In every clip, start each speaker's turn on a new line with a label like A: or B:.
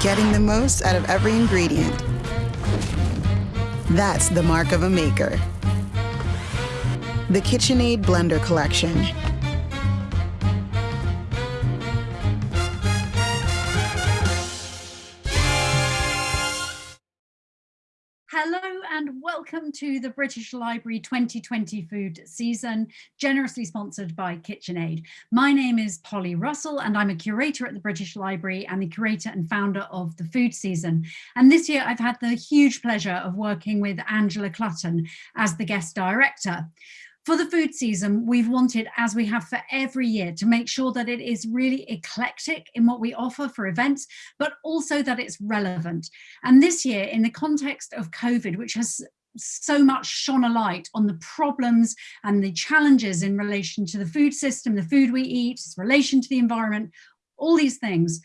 A: getting the most out of every ingredient. That's the mark of a maker. The KitchenAid Blender Collection.
B: Hello and welcome to the British Library 2020 food season, generously sponsored by KitchenAid. My name is Polly Russell and I'm a curator at the British Library and the curator and founder of the food season. And this year I've had the huge pleasure of working with Angela Clutton as the guest director. For the food season, we've wanted, as we have for every year, to make sure that it is really eclectic in what we offer for events, but also that it's relevant. And this year, in the context of COVID, which has so much shone a light on the problems and the challenges in relation to the food system, the food we eat, its relation to the environment, all these things.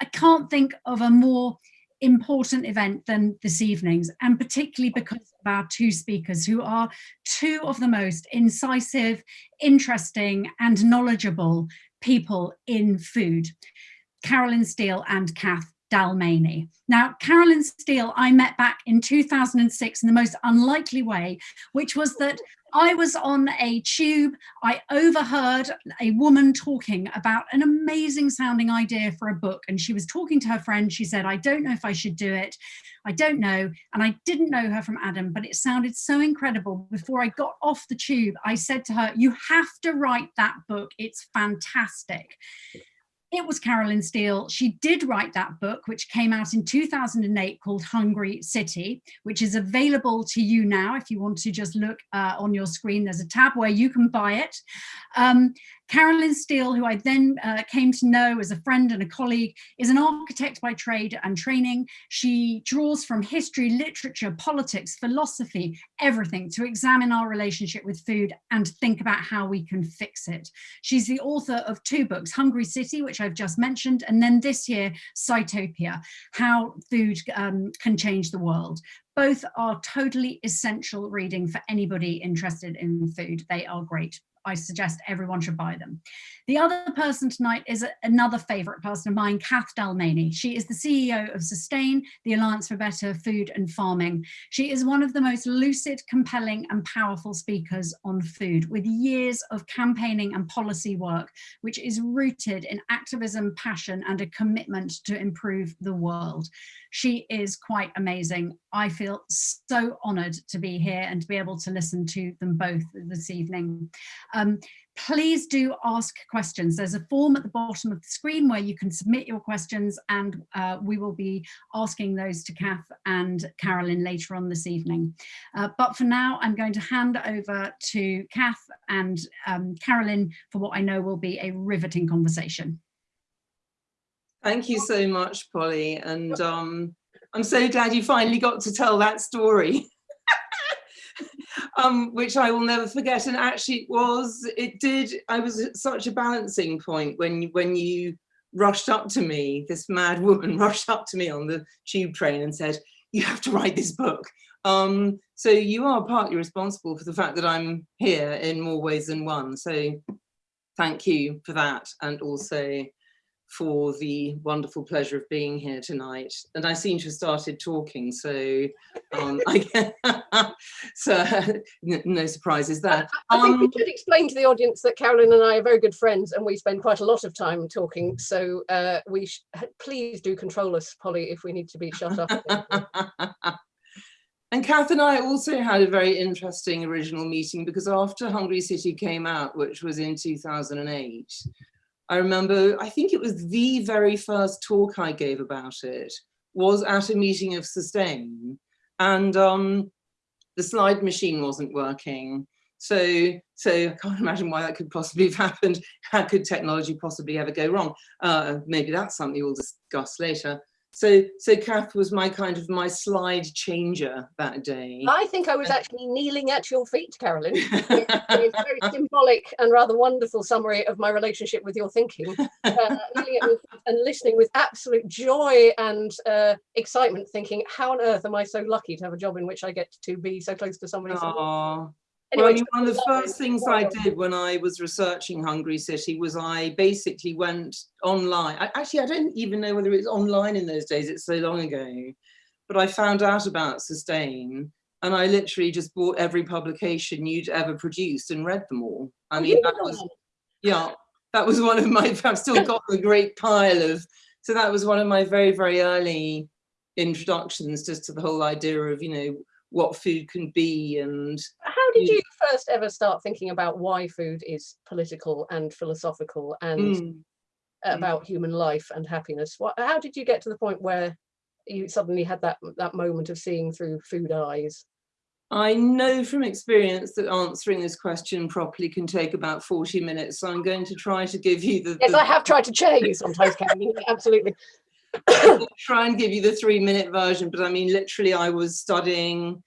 B: I can't think of a more important event than this evening's and particularly because of our two speakers who are two of the most incisive, interesting and knowledgeable people in food, Carolyn Steel and Kath Dalmeny. Now, Carolyn Steel, I met back in 2006 in the most unlikely way, which was that I was on a tube, I overheard a woman talking about an amazing sounding idea for a book. And she was talking to her friend. She said, I don't know if I should do it. I don't know. And I didn't know her from Adam, but it sounded so incredible. Before I got off the tube, I said to her, you have to write that book. It's fantastic it was Carolyn Steel. She did write that book, which came out in 2008 called Hungry City, which is available to you now. If you want to just look uh, on your screen, there's a tab where you can buy it. Um, Carolyn Steel, who I then uh, came to know as a friend and a colleague, is an architect by trade and training. She draws from history, literature, politics, philosophy, everything to examine our relationship with food and think about how we can fix it. She's the author of two books, Hungry City, which I've just mentioned, and then this year, Sitopia, How Food um, Can Change the World both are totally essential reading for anybody interested in food. They are great. I suggest everyone should buy them. The other person tonight is a, another favourite person of mine, Kath Dalmeny. She is the CEO of Sustain, the Alliance for Better Food and Farming. She is one of the most lucid, compelling and powerful speakers on food with years of campaigning and policy work, which is rooted in activism, passion and a commitment to improve the world. She is quite amazing. I feel so honoured to be here and to be able to listen to them both this evening. Um, please do ask questions. There's a form at the bottom of the screen where you can submit your questions and uh, we will be asking those to Kath and Carolyn later on this evening. Uh, but for now, I'm going to hand over to Kath and um, Carolyn for what I know will be a riveting conversation.
C: Thank you so much, Polly. And um, I'm so glad you finally got to tell that story. um, which I will never forget. And actually it was, it did, I was at such a balancing point when, when you rushed up to me, this mad woman rushed up to me on the tube train and said, you have to write this book. Um, so you are partly responsible for the fact that I'm here in more ways than one. So thank you for that. And also for the wonderful pleasure of being here tonight. And I seem to have started talking, so um, I so no surprises there.
D: I, think um, we should explain to the audience that Carolyn and I are very good friends and we spend quite a lot of time talking. So uh, we please do control us, Polly, if we need to be shut up.
C: And Kath and I also had a very interesting original meeting because after Hungry City came out, which was in 2008, I remember, I think it was the very first talk I gave about it was at a meeting of Sustain and um, the slide machine wasn't working. So, so I can't imagine why that could possibly have happened. How could technology possibly ever go wrong? Uh, maybe that's something we'll discuss later. So, so Kath was my kind of my slide changer that day.
D: I think I was actually kneeling at your feet, Carolyn. it's, a very symbolic and rather wonderful summary of my relationship with your thinking. Uh, and listening with absolute joy and uh, excitement, thinking, how on earth am I so lucky to have a job in which I get to be so close to somebody? So
C: Well, I mean, one of the first things I did when I was researching Hungry City was I basically went online. I, actually, I don't even know whether it was online in those days. It's so long ago. But I found out about Sustain and I literally just bought every publication you'd ever produced and read them all. I
D: Oh,
C: mean, that was, yeah, that was one of my, I've still got a great pile of, so that was one of my very, very early introductions just to the whole idea of, you know, what food can be and
D: How did
C: Mm.
D: you first ever start thinking about why food is political and philosophical and
C: Mm.
D: about human life and happiness? What, how did you get to the point where you suddenly had that that moment of seeing through food eyes?
C: I know from experience that answering this question properly can take about 40 minutes. So I'm going to try to give you the,
D: Yes,
C: the-
D: I have tried to chair you sometimes, Karen. Absolutely.
C: Try and give you the three minute version, but I mean, literally I was studying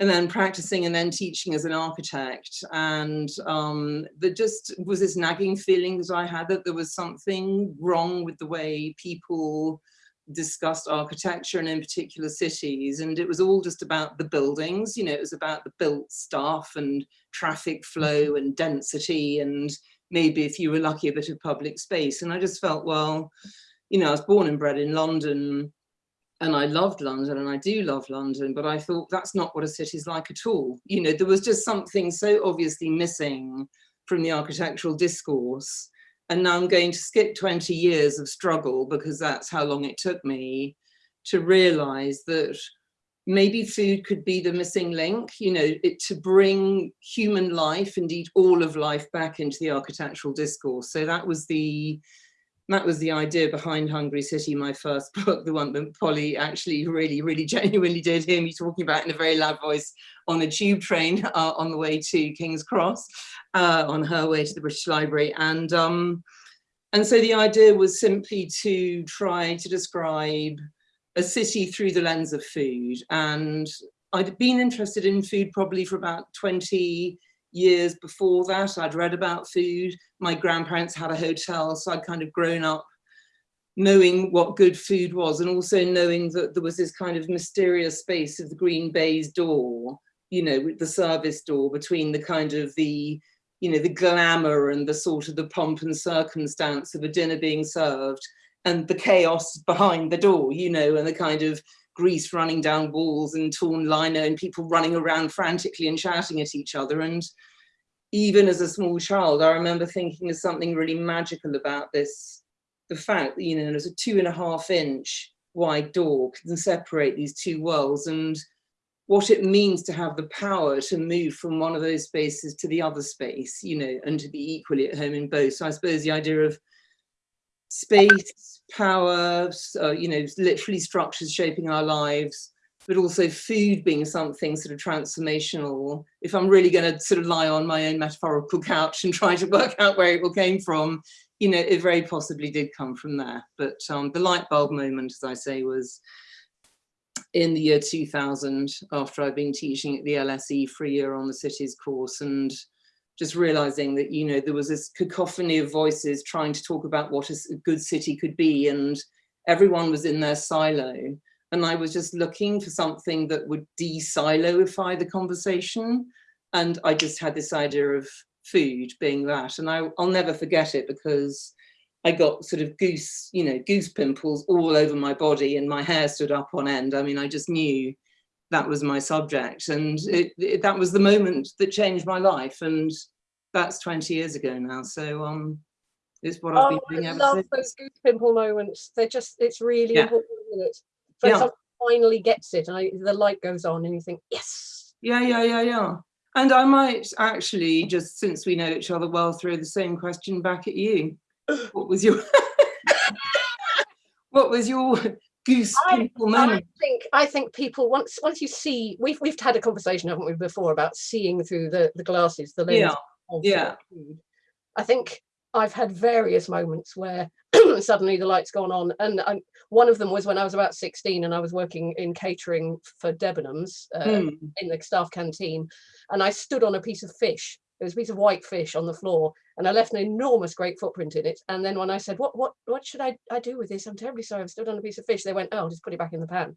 C: and then practicing and then teaching as an architect. And um, there just was this nagging feeling that I had that there was something wrong with the way people discussed architecture and in particular cities. And it was all just about the buildings, you know, it was about the built stuff and traffic flow and density and maybe if you were lucky a bit of public space. And I just felt, well, you know, I was born and bred in London and I loved London and I do love London, but I thought that's not what a city's like at all. You know, there was just something so obviously missing from the architectural discourse. And now I'm going to skip 20 years of struggle because that's how long it took me to realize that maybe food could be the missing link, you know, it to bring human life, indeed all of life back into the architectural discourse. So that was the that was the idea behind Hungry City, my first book, the one that Polly actually really, really genuinely did hear me talking about in a very loud voice on a tube train uh, on the way to King's Cross, uh, on her way to the British Library. And, um, and so the idea was simply to try to describe a city through the lens of food. And I'd been interested in food probably for about 20 years before that. I'd read about food. My grandparents had a hotel, so I'd kind of grown up knowing what good food was and also knowing that there was this kind of mysterious space of the green baize door, you know, with the service door between the kind of the, you know, the glamour and the sort of the pomp and circumstance of a dinner being served and the chaos behind the door, you know, and the kind of grease running down walls and torn lino and people running around frantically and shouting at each other. And even as a small child, I remember thinking there's something really magical about this, the fact that, you know, there's a two and a half inch wide door can separate these two worlds and what it means to have the power to move from one of those spaces to the other space, you know, and to be equally at home in both. So I suppose the idea of space, power, uh, you know, literally structures shaping our lives, but also food being something sort of transformational. If I'm really going to sort of lie on my own metaphorical couch and try to work out where it all came from, you know, it very possibly did come from there. But um, the light bulb moment, as I say, was in the year 2000 after I'd been teaching at the LSE for a year on the cities course and just realizing that, you know, there was this cacophony of voices trying to talk about what a good city could be and everyone was in their silo. And I was just looking for something that would de-siloify the conversation. And I just had this idea of food being that. And I, I'll never forget it because I got sort of goose, you know, goose pimples all over my body and my hair stood up on end. I mean, I just knew that was my subject. And it, it, that was the moment that changed my life. And that's 20 years ago now. So um, it's what I've
D: Oh,
C: been
D: I
C: doing ever
D: love
C: since.
D: those goose pimple moments. They're just, it's really
C: Yeah.
D: important, isn't it?
C: Yeah.
D: someone finally gets it and I, the light goes on and you think, yes.
C: Yeah, yeah, yeah, yeah. And I might actually, just since we know each other well, throw the same question back at you. What was your what was your goose
D: I-
C: pimple
D: I think I think people once once you see we've we've had a conversation haven't we before about seeing through the the glasses the lens
C: Yeah,
D: of
C: yeah.
D: food. I think I've had various moments where suddenly the lights gone on and I, one of them was when I was about 16 and I was working in catering for Debenhams uh,
C: Hmm.
D: in the staff canteen and I stood on a piece of fish there was a piece of white fish on the floor and I left an enormous great footprint in it and then when I said what what what should I, I do with this I'm terribly sorry I've stood on a piece of fish they went oh just put it back in the pan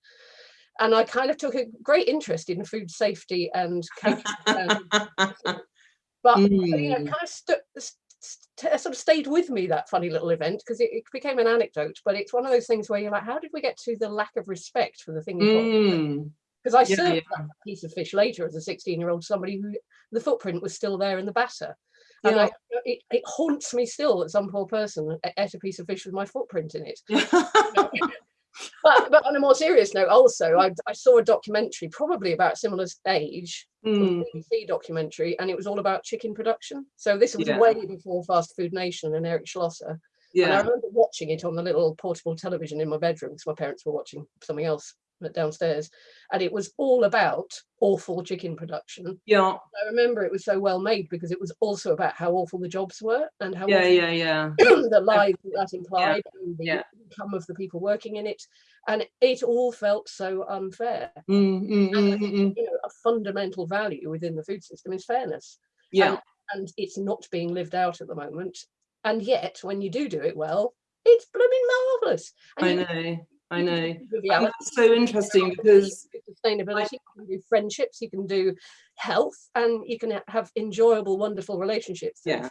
D: and I kind of took a great interest in food safety and um, but you know,
C: Mm.
D: kind of st- st- sort of stayed with me that funny little event because it, it became an anecdote. But it's one of those things where you're like, how did we get to the lack of respect for the thing?
C: Mm.
D: Because I
C: Yeah,
D: served
C: yeah.
D: that piece of fish later as a 16 year old, somebody who the footprint was still there in the batter. And
C: Yeah.
D: I, it, it haunts me still that some poor person ate a piece of fish with my footprint in it. But, but on a more serious note, also, I, I saw a documentary, probably about a similar age, a
C: Mm.
D: BBC documentary, and it was all about chicken production. So this was
C: Yeah.
D: way before Fast Food Nation and Eric Schlosser. And I remember watching it on the little portable television in my bedroom because my parents were watching something else downstairs. And it was all about awful chicken production.
C: Yeah.
D: I remember it was so well made because it was also about how awful the jobs were and how
C: Yeah. Yeah. Yeah.
D: the lives that implied and the
C: yeah.
D: income of the people working in it. And it all felt so unfair.
C: Mm, mm,
D: And
C: mm,
D: think,
C: mm, mm.
D: you know, a fundamental value within the food system is fairness
C: Yeah.
D: and it's not being lived out at the moment. And yet, when you do do it well, it's blooming marvelous.
C: I
D: you
C: know. I know. And that's so interesting because
D: you can do sustainability, you can do friendships, you can do health, and you can have enjoyable, wonderful relationships.
C: Yeah.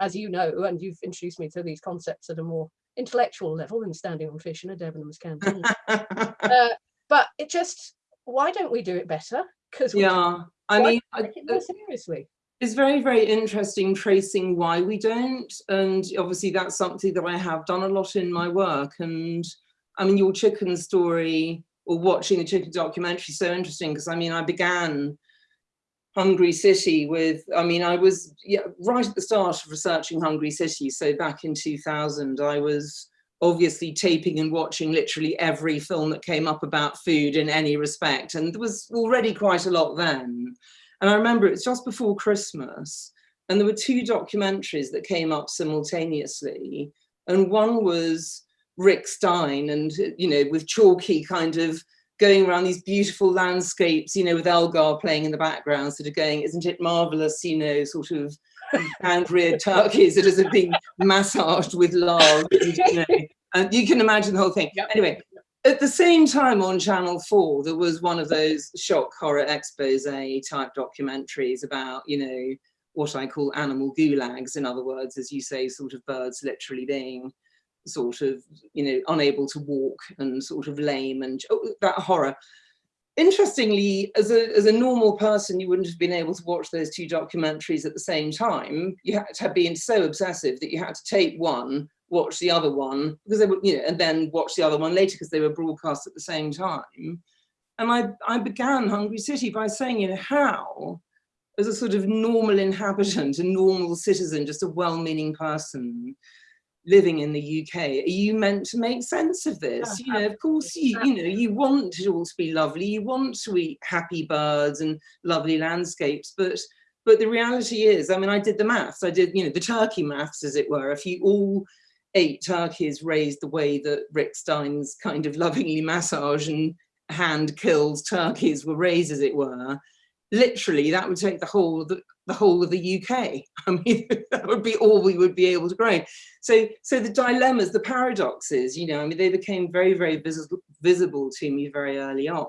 D: As you know, and you've introduced me to these concepts at a more intellectual level than standing on fish in a Debenhams canteen. uh, but it just, why don't we do it better? Because
C: yeah. I mean, I,
D: take it more seriously.
C: it's very, very interesting tracing why we don't. And obviously that's something that I have done a lot in my work. And I mean, your chicken story or watching the chicken documentary is so interesting because I mean, I began Hungry City with, I mean, I was yeah, right at the start of researching Hungry City. So back in 2000, I was obviously taping and watching literally every film that came up about food in any respect. And there was already quite a lot then. And I remember it was just before Christmas, and there were two documentaries that came up simultaneously. And one was Rick Stein, and you know, with chalky kind of going around these beautiful landscapes, you know, with Elgar playing in the background, sort of going, isn't it marvelous, you know, sort of hand reared turkeys that are being massaged with love. And, you, know, and you can imagine the whole thing.
D: Yep.
C: Anyway, at the same time on Channel 4, there was one of those shock horror expose type documentaries about, you know, what I call animal gulags, in other words, as you say, sort of birds literally being sort of, you know, unable to walk and sort of lame and oh, that horror. Interestingly, as a, as a normal person, you wouldn't have been able to watch those two documentaries at the same time. You had to have been so obsessive that you had to tape one, watch the other one, because they were, you know, and then watch the other one later because they were broadcast at the same time. And I, I began Hungry City by saying, you know, how, as a sort of normal inhabitant, a normal citizen, just a well-meaning person, living in the UK, are you meant to make sense of this? You know, of course, you, you know, you want it all to be lovely, you want to eat happy birds and lovely landscapes, but but the reality is, I mean, I did the maths, I did, you know, the turkey maths, as it were. If you all ate turkeys raised the way that Rick Stein's kind of lovingly massage and hand kills turkeys were raised, as it were, literally that would take the whole the, the whole of the UK. I mean, that would be all we would be able to grow. So, so the dilemmas, the paradoxes, you know, I mean, they became very, very visible, visible to me very early on.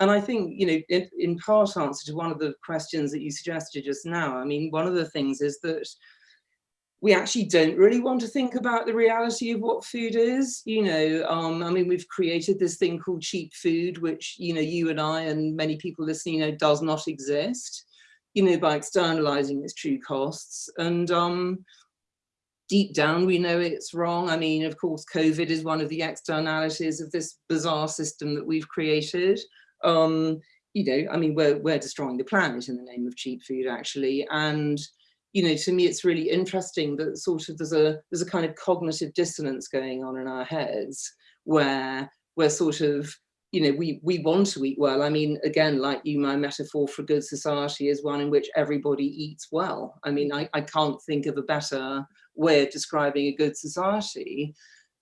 C: And I think, you know, in, in part answer to one of the questions that you suggested just now, I mean, one of the things is that we actually don't really want to think about the reality of what food is. You know, um, I mean, we've created this thing called cheap food, which, you know, you and I and many people listening know does not exist, you know, by externalizing its true costs. And um, deep down, we know it's wrong. I mean, of course, COVID is one of the externalities of this bizarre system that we've created. Um, you know, I mean, we're, we're destroying the planet in the name of cheap food, actually. And, you know, to me, it's really interesting that sort of there's a there's a kind of cognitive dissonance going on in our heads where we're sort of, you know, we we want to eat well. I mean, again, like you, my metaphor for a good society is one in which everybody eats well. I mean, I, I can't think of a better way of describing a good society.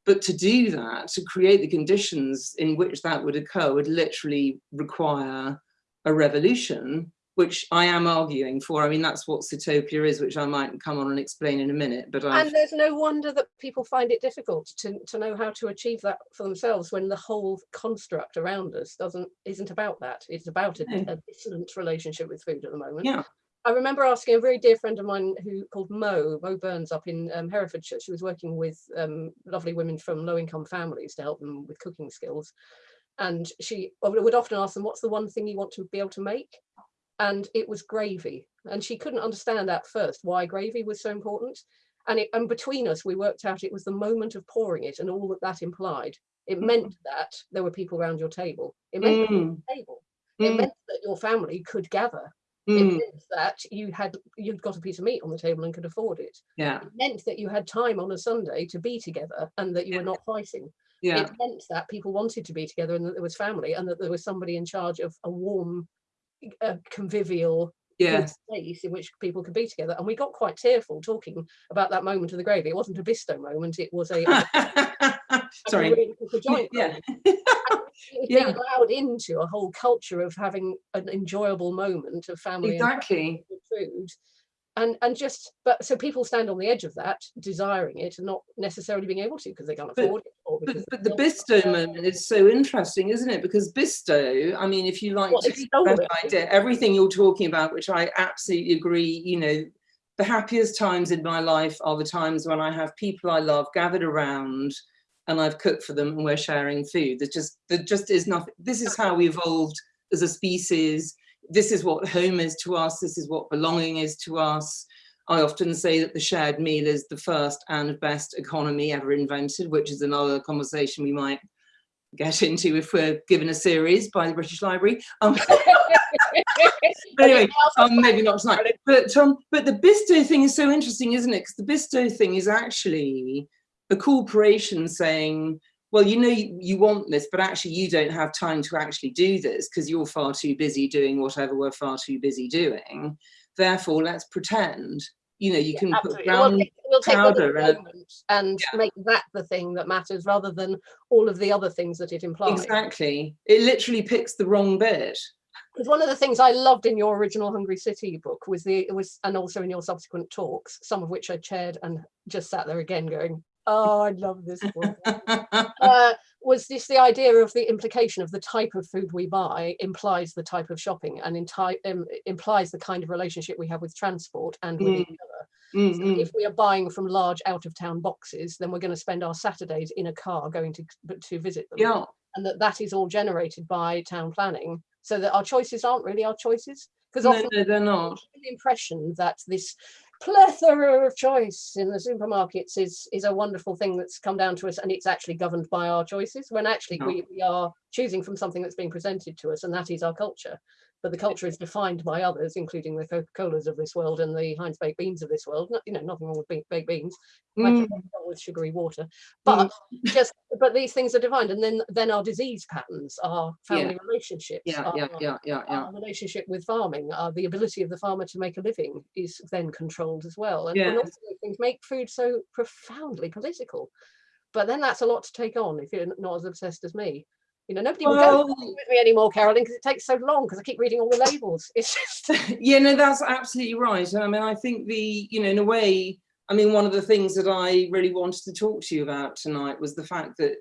C: But to do that, to create the conditions in which that would occur would literally require a revolution which I am arguing for. I mean, that's what Sitopia is, which I might come on and explain in a minute. But I've,
D: And there's no wonder that people find it difficult to, to know how to achieve that for themselves when the whole construct around us doesn't isn't about that. It's about a, a dissonant relationship with food at the moment.
C: yeah,
D: I remember asking a very dear friend of mine who called Mo, Mo Burns up in um, Herefordshire. She was working with um, lovely women from low income families to help them with cooking skills. And she would often ask them, what's the one thing you want to be able to make? And it was gravy. And she couldn't understand at first why gravy was so important. And, it, and between us, we worked out it was the moment of pouring it and all that that implied. It meant that there were people around your table. It meant that there was
C: Mm,
D: table. It
C: mm,
D: meant that your family could gather it
C: mm,
D: meant that you had you'd got a piece of meat on the table and could afford it.
C: yeah,
D: It meant that you had time on a Sunday to be together and that you
C: Yeah.
D: were not fighting.
C: yeah,
D: It meant that people wanted to be together and that there was family and that there was somebody in charge of a warm, uh, convivial
C: yes.
D: space in which people could be together. And we got quite tearful talking about that moment of the gravy. It wasn't a Bisto moment. It was a
C: Sorry.
D: a joint
C: Yeah, Yeah.
D: allowed into a whole culture of having an enjoyable moment of family
C: exactly.
D: food and and just but so people stand on the edge of that desiring it and not necessarily being able to because they can't
C: But-
D: afford it or
C: But, but the Bisto moment is so interesting, isn't it? Because Bisto, I mean, if you like
D: Well,
C: that idea, everything you're talking about, which I absolutely agree, you know, the happiest times in my life are the times when I have people I love gathered around and I've cooked for them and we're sharing food. There's just, there just is nothing. This is how we evolved as a species. This is what home is to us. This is what belonging is to us. I often say that the shared meal is the first and best economy ever invented, which is another conversation we might get into if we're given a series by the British Library. Um, anyway, um, maybe not tonight. But um, but the Bisto thing is so interesting, isn't it? Because the Bisto thing is actually a corporation saying, well, you know, you, you want this, but actually you don't have time to actually do this because you're far too busy doing whatever we're far too busy doing. Therefore, let's pretend. You know, you can put
D: Absolutely. We'll take, we'll take
C: powder and
D: and make that the thing that matters rather than all of the other things that it implies.
C: Exactly. It literally picks the wrong bit.
D: Because one of the things I loved in your original Hungry City book was the was and also in your subsequent talks, some of which I chaired and just sat there again going, Oh, I love this book. uh, was this the idea of the implication of the type of food we buy implies the type of shopping and um, implies the kind of relationship we have with transport and with
C: Mm.
D: each other.
C: Mm,
D: So
C: mm.
D: if we are buying from large out of town boxes, then we're going to spend our Saturdays in a car going to to visit them,
C: Yeah,
D: and that that is all generated by town planning, so that our choices aren't really our choices. Because
C: no,
D: often
C: no, they're not.
D: the impression that this plethora of choice in the supermarkets is is a wonderful thing that's come down to us and it's actually governed by our choices when actually
C: No.
D: we, we are choosing from something that's being presented to us and that is our culture but the culture is defined by others including the coca-colas of this world and the heinz baked beans of this world no, you know nothing wrong with baked, baked beans
C: Mm,
D: have nothing wrong with sugary water but just but these things are defined and then then our disease patterns our family relationships
C: yeah,
D: our,
C: yeah, yeah, yeah, yeah.
D: our relationship with farming, uh, the ability of the farmer to make a living is then controlled as well. And, and also those things make food so profoundly political. But then that's a lot to take on if you're not as obsessed as me. You know, nobody will go with me anymore, Carolyn, because it takes so long because I keep reading all the labels. It's just
C: yeah, no, that's absolutely right. And I mean, I think the, you know, in a way, I mean, one of the things that I really wanted to talk to you about tonight was the fact that,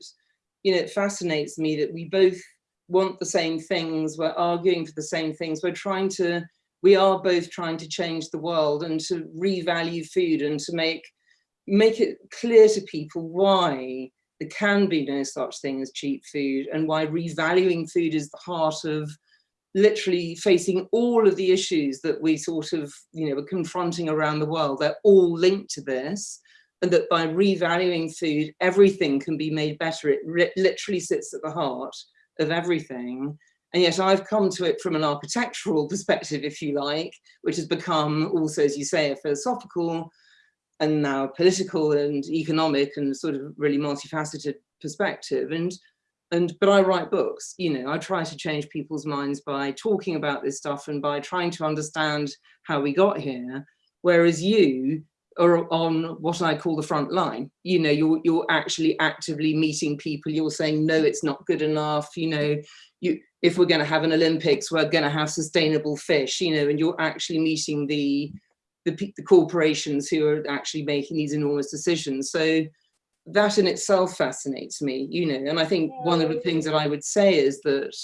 C: you know, it fascinates me that we both want the same things, we're arguing for the same things, we're trying to, we are both trying to change the world and to revalue food and to make, make it clear to people why there can be no such thing as cheap food and why revaluing food is the heart of literally facing all of the issues that we sort of, you know, are confronting around the world. They're all linked to this. And that by revaluing food, everything can be made better. It literally sits at the heart of everything. And yet I've come to it from an architectural perspective, if you like, which has become also, as you say, a philosophical and now political and economic and sort of really multifaceted perspective. And and but I write books, you know, I try to change people's minds by talking about this stuff and by trying to understand how we got here. Whereas you are on what I call the front line. You know, you're you're actually actively meeting people. You're saying no, it's not good enough. You know, you if we're going to have an Olympics, we're going to have sustainable fish. You know, and you're actually meeting the the, the corporations who are actually making these enormous decisions. So that in itself fascinates me. You know, and I think one of the things that I would say is that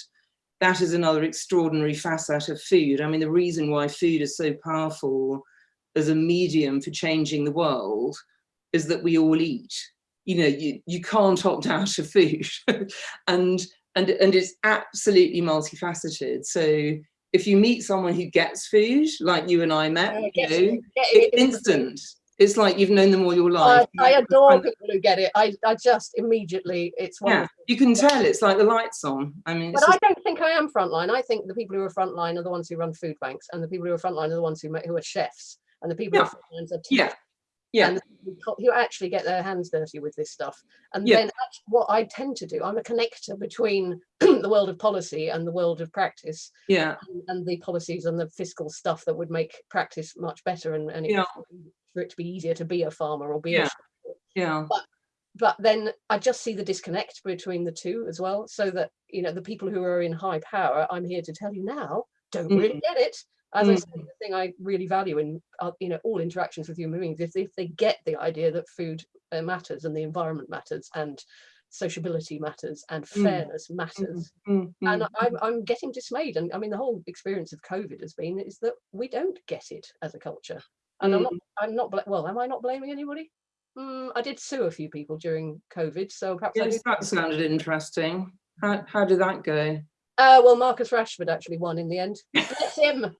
C: that is another extraordinary facet of food. I mean, the reason why food is so powerful as a medium for changing the world is that we all eat. You know, you, you can't opt out of food. and, and, and it's absolutely multifaceted. So if you meet someone who gets food, like you and I met,
D: Uh,
C: you know,
D: it,
C: it's
D: it.
C: instant. It's like you've known them all your life.
D: I, I adore people who get it. I, I just immediately, it's
C: Yeah, you can tell it's like the lights on. I mean,
D: But I don't think I am frontline. I think the people who are frontline are the ones who run food banks, and the people who are frontline are the ones who make, who are chefs, and the people who are frontlines are
C: yeah,
D: teachers,
C: yeah,
D: the who actually get their hands dirty with this stuff. And
C: Yeah.
D: then what I tend to do, I'm a connector between the world of policy and the world of practice,
C: yeah,
D: and, and the policies and the fiscal stuff that would make practice much better, and, and it,
C: Yeah.
D: for it to be easier to be a farmer or be
C: Yeah.
D: a
C: yeah,
D: but then I just see the disconnect between the two as well. So that you know the people who are in high power, I'm here to tell you now, don't really
C: Mm.
D: get it. As I
C: Mm.
D: say, the thing I really value in uh, you know all interactions with human beings is if they get the idea that food uh, matters and the environment matters and sociability matters and
C: Mm.
D: fairness matters.
C: Mm,
D: And
C: mm,
D: I'm I'm getting dismayed. And I mean the whole experience of COVID has been is that we don't get it as a culture. And I'm not I'm not well. Am I not blaming anybody? Mm, I did sue a few people during COVID, so perhaps
C: Yes, that sounded interesting. How, how did that go?
D: Uh, well, Marcus Rashford actually won in the end. Bless him.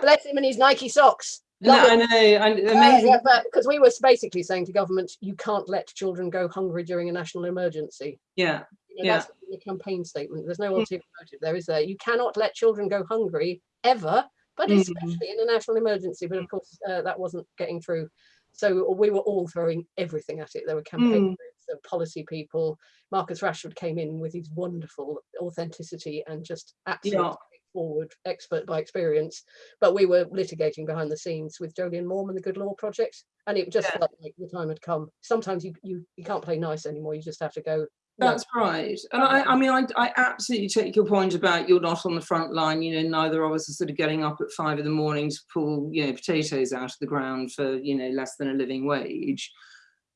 D: Bless him and his Nike socks.
C: No,
D: Love
C: I know, and
D: Uh,
C: amazing.
D: yeah, but because we were basically saying to government, you can't let children go hungry during a national emergency.
C: Yeah,
D: You know,
C: Yeah.
D: That's the campaign statement. There's no
C: Mm.
D: motive there, is there? You cannot let children go hungry ever, but
C: Mm.
D: especially in a national emergency. But of course, uh, that wasn't getting through. So we were all throwing everything at it. There were campaign
C: Mm.
D: groups, there were policy people. Marcus Rashford came in with his wonderful authenticity and just absolutely
C: Yeah.
D: Forward expert by experience. But we were litigating behind the scenes with Jolyon Maugham and the Good Law Project, and it just
C: Yeah.
D: felt like the time had come. Sometimes you you you can't play nice anymore. You just have to go. "No,
C: that's right. And I, I mean, I, I absolutely take your point about you're not on the front line. You know, neither of us are sort of getting up at five in the morning to pull, you know, potatoes out of the ground for, you know, less than a living wage.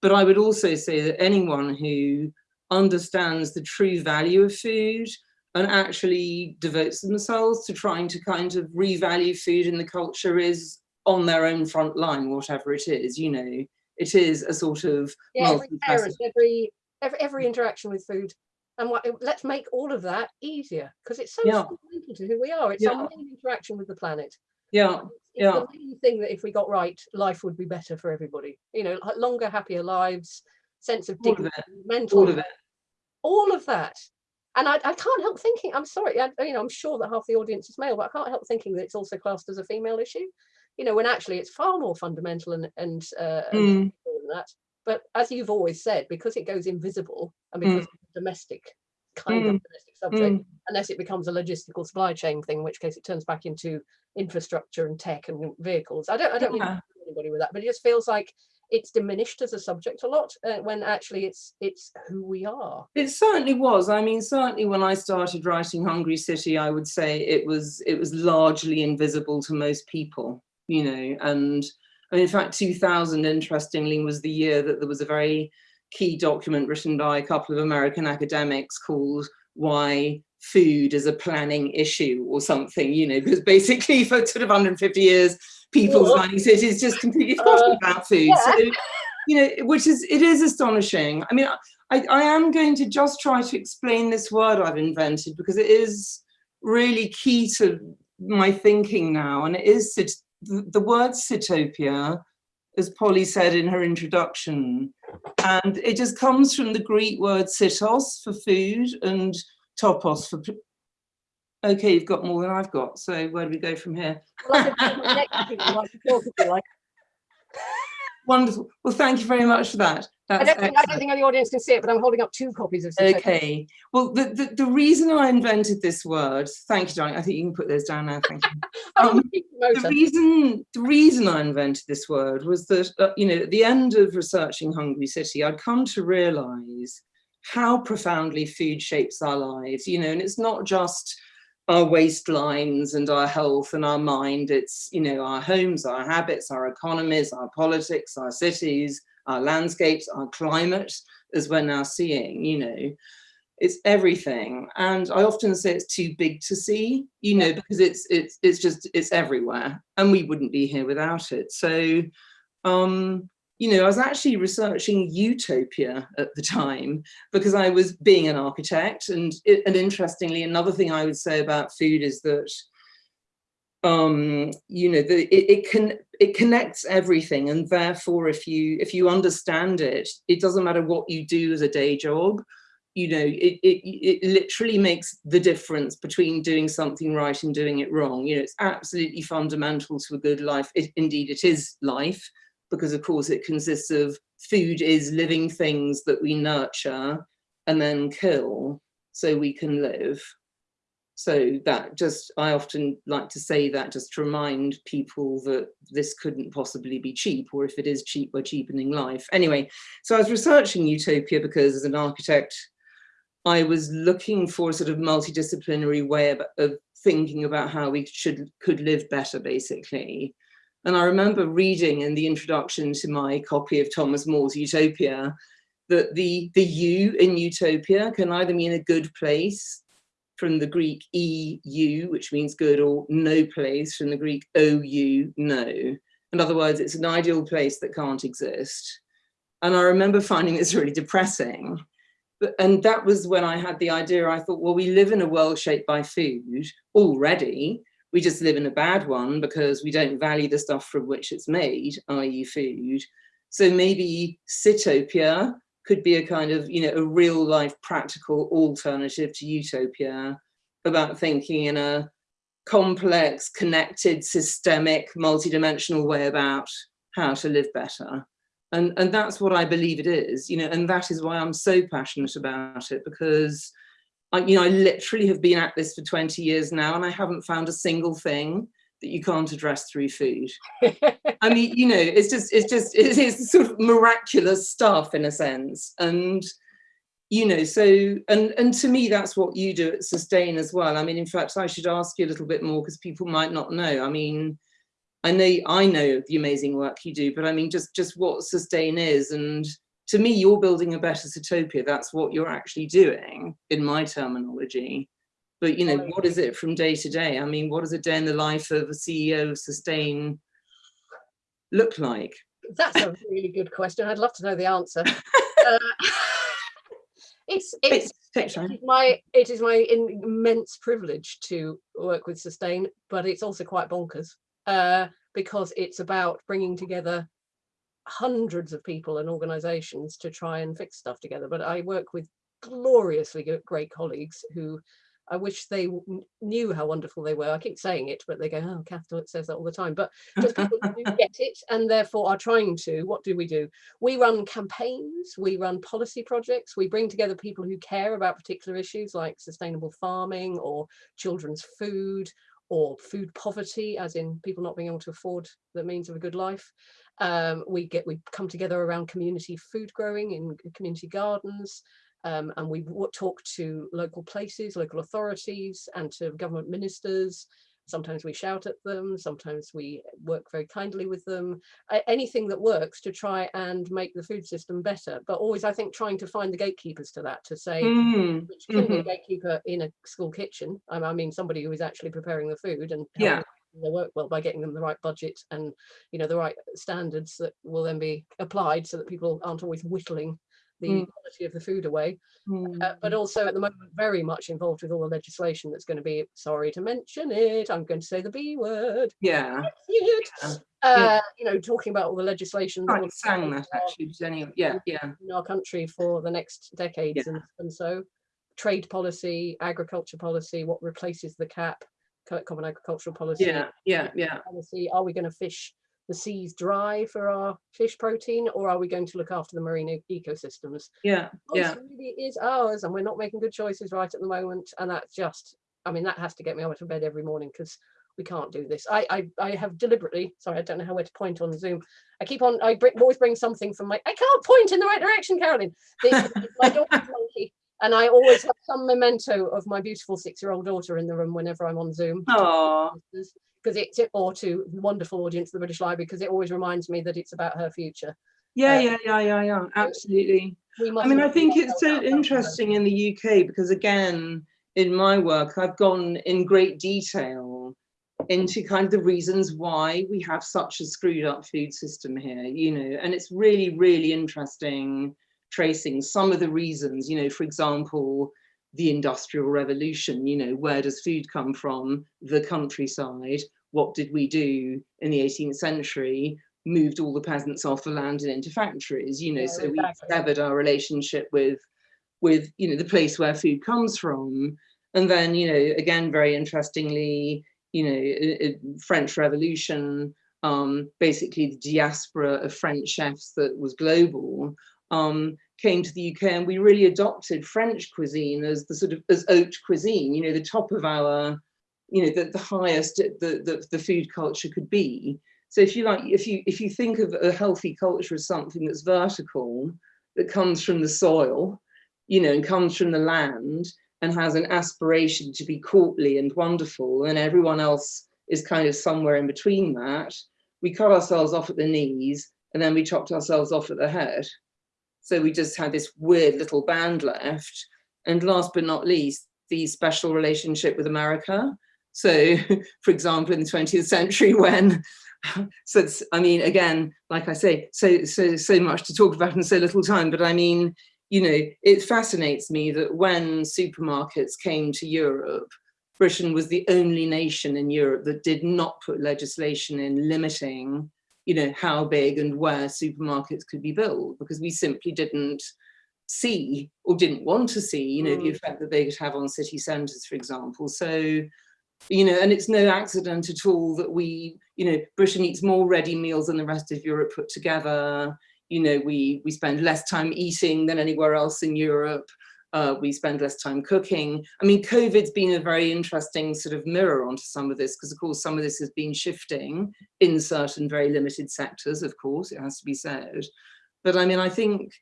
C: But I would also say that anyone who understands the true value of food and actually devotes themselves to trying to kind of revalue food in the culture is on their own front line, whatever it is, you know, it is a sort of
D: yeah, every parent, every every every interaction with food, and what let's make all of that easier because it's so
C: Yeah.
D: fundamental to who we are. It's
C: Yeah.
D: our main interaction with the planet.
C: yeah,
D: It's
C: Yeah.
D: the main thing that if we got right, life would be better for everybody. You know, longer, happier lives, sense of dignity,
C: it,
D: mental,
C: all of it.
D: all of that. And I, I can't help thinking. I'm sorry, I, you know, I'm sure that half the audience is male, but I can't help thinking that it's also classed as a female issue. You know, when actually it's far more fundamental and and, uh,
C: Mm.
D: that. But as you've always said, because it goes invisible and
C: Mm.
D: because it's domestic kind of
C: Mm.
D: domestic subject,
C: Mm.
D: unless it becomes a logistical supply chain thing, in which case it turns back into infrastructure and tech and vehicles. I don't I don't mean
C: Yeah.
D: anybody with that, but it just feels like it's diminished as a subject a lot uh, when actually it's it's who we are.
C: It certainly was. I mean, certainly when I started writing Hungry City, I would say it was it was largely invisible to most people, you know. And I mean, in fact, 2000, interestingly, was the year that there was a very key document written by a couple of American academics called "Why Food is a Planning Issue" or something, you know, because basically for sort of 150 years, people's
D: Oh.
C: mining cities just completely forgotten
D: Uh,
C: about food.
D: yeah.
C: So, you know, which is it is astonishing. I mean, I, I am going to just try to explain this word I've invented because it is really key to my thinking now. And it is the, the word Sitopia, as Polly said in her introduction. And it just comes from the Greek word sitos for food and topos for. Okay, you've got more than I've got. So where do we go from here?
D: Well, I could put my neck to you, like, you talk, if you like.
C: Wonderful. Well, thank you very much for that.
D: I don't, think, I don't think the audience can see it, but I'm holding up two copies of Succession.
C: Okay. Well, the, the, the reason I invented this word, thank you, darling. I think you can put those down now. Thank you. Um, the reason the reason I invented this word was that uh, you know at the end of researching Hungry City, I'd come to realise how profoundly food shapes our lives. You know, and it's not just our waistlines and our health and our mind. It's you know our homes, our habits, our economies, our politics, our cities, our landscapes, our climate, as we're now seeing. You know, it's everything and i often say it's too big to see you know because it's it's it's just it's everywhere and we wouldn't be here without it so um you know i was actually researching utopia at the time because i was being an architect. And and interestingly another thing i would say about food is that um you know the it, it can it connects everything. And therefore if you if you understand it it doesn't matter what you do as a day job you know it, it it literally makes the difference between doing something right and doing it wrong. You know it's absolutely fundamental to a good life. It, indeed it is life because of course it consists of food is living things that we nurture and then kill so we can live so that just i often like to say that just to remind people that this couldn't possibly be cheap or if it is cheap we're cheapening life anyway so i was researching utopia because as an architect I was looking for a sort of multidisciplinary way of, of thinking about how we should could live better, basically. And I remember reading in the introduction to my copy of Thomas More's Utopia that the, the U in Utopia can either mean a good place from the Greek EU, which means good, or no place from the Greek OU, no. In other words, it's an ideal place that can't exist. And I remember finding this really depressing but, and that was when I had the idea, I thought, well, we live in a world shaped by food already. We just live in a bad one because we don't value the stuff from which it's made, i.e. food. So maybe Sitopia could be a kind of, you know, a real life practical alternative to utopia about thinking in a complex, connected, systemic, multidimensional way about how to live better and and that's what I believe it is, you know, and that is why I'm so passionate about it because I, you know, I literally have been at this for 20 years now, and I haven't found a single thing that you can't address through food. I mean, you know, it's just it's just it is sort of miraculous stuff in a sense, and you know, so and and to me, that's what you do at Sustain as well. I mean, in fact, I should ask you a little bit more because people might not know. I mean I know I know the amazing work you do, but I mean just just what sustain is and to me you're building a better Sitopia. That's what you're actually doing in my terminology. But you know, what is it from day to day? I mean, what does a day in the life of a CEO of sustain look like?
D: That's a really good question. I'd love to know the answer. Uh, it's it's
C: Take
D: it my it is my immense privilege to work with Sustain, but it's also quite bonkers uh, because it's about bringing together hundreds of people and organizations to try and fix stuff together. But I work with gloriously great colleagues who I wish they knew how wonderful they were. I keep saying it, but they go, "Oh, Catholic says that all the time." But just people who get it and therefore are trying to. What do we do? We run campaigns, we run policy projects, we bring together people who care about particular issues like sustainable farming or children's food or food poverty, as in people not being able to afford the means of a good life. Um, we get we come together around community food growing in community gardens. Um, and we talk to local places, local authorities, and to government ministers. Sometimes we shout at them, sometimes we work very kindly with them. anything that works to try and make the food system better. But always, I think, trying to find the gatekeepers to that to say,
C: Mm,
D: which can be a
C: mhm.
D: gatekeeper in a school kitchen. I mean, somebody who is actually preparing the food and
C: Yeah.
D: their work well by getting them the right budget and you know the right standards that will then be applied so that people aren't always whittling the
C: Mm.
D: quality of the food away.
C: Mm.
D: Uh, but also at the moment very much involved with all the legislation that's going to be. Sorry to mention it. I'm going to say the B word.
C: yeah, Yeah.
D: Uh, you know, talking about all the legislation
C: I sang that actually. but Anyway, yeah, yeah.
D: in our country for the next decades and, and so trade policy agriculture policy what replaces the cap common agricultural policy
C: Yeah, yeah, yeah.
D: policy are we going to fish the seas dry for our fish protein, or are we going to look after the marine e- ecosystems?
C: Yeah, yeah.
D: Really is ours, and we're not making good choices right at the moment. And that's just, I mean, that has to get me out of bed every morning because we can't do this. I, I, I have deliberately, sorry, I don't know how where to point on Zoom. I keep on, I bring, always bring something from my, I can't point in the right direction, Carolyn. My daughter's monkey. And I always have some memento of my beautiful six-year-old daughter in the room whenever I'm on Zoom.
C: Oh,
D: Because it's, or to the wonderful audience of the British Library, because it always reminds me that it's about her future.
C: yeah,
D: Uh,
C: yeah, yeah, yeah, yeah, absolutely. I mean, I think it's so
D: down about her.
C: interesting in the UK because again, in my work, I've gone in great detail into kind of the reasons why we have such a screwed up food system here, you know, and it's really, really interesting tracing some of the reasons, you know, for example, the industrial revolution, you know, where does food come from? The countryside. What did we do in the 18th century? Moved all the peasants off the land and into factories, you know,
D: Yeah,
C: so we severed our relationship with with you know the place where food comes from and then you know again very interestingly you know french revolution um basically the diaspora of french chefs that was global um came to the uk and we really adopted french cuisine as the sort of as haute cuisine you know the top of our you know the, the highest the, the the food culture could be so if you like if you if you think of a healthy culture as something that's vertical that comes from the soil you know, and comes from the land and has an aspiration to be courtly and wonderful, and everyone else is kind of somewhere in between that, we cut ourselves off at the knees and then we chopped ourselves off at the head. So we just had this weird little band left. And last but not least, the special relationship with America. So, for example, in the 20th century, when so it's, I mean, again, like I say, so so so much to talk about in so little time, but I mean, you know, it fascinates me that when supermarkets came to Europe, Britain was the only nation in Europe that did not put legislation in limiting, you know, how big and where supermarkets could be built, because we simply didn't see or didn't want to see, you know, the
D: Mm.
C: effect that they could have on city centres, for example. So, you know, and it's no accident at all that we, you know, Britain eats more ready meals than the rest of Europe put together you know, we we spend less time eating than anywhere else in Europe. Uh, we spend less time cooking. I mean, COVID's been a very interesting sort of mirror onto some of this, because of course some of this has been shifting in certain very limited sectors, of course, it has to be said. But I mean, I think,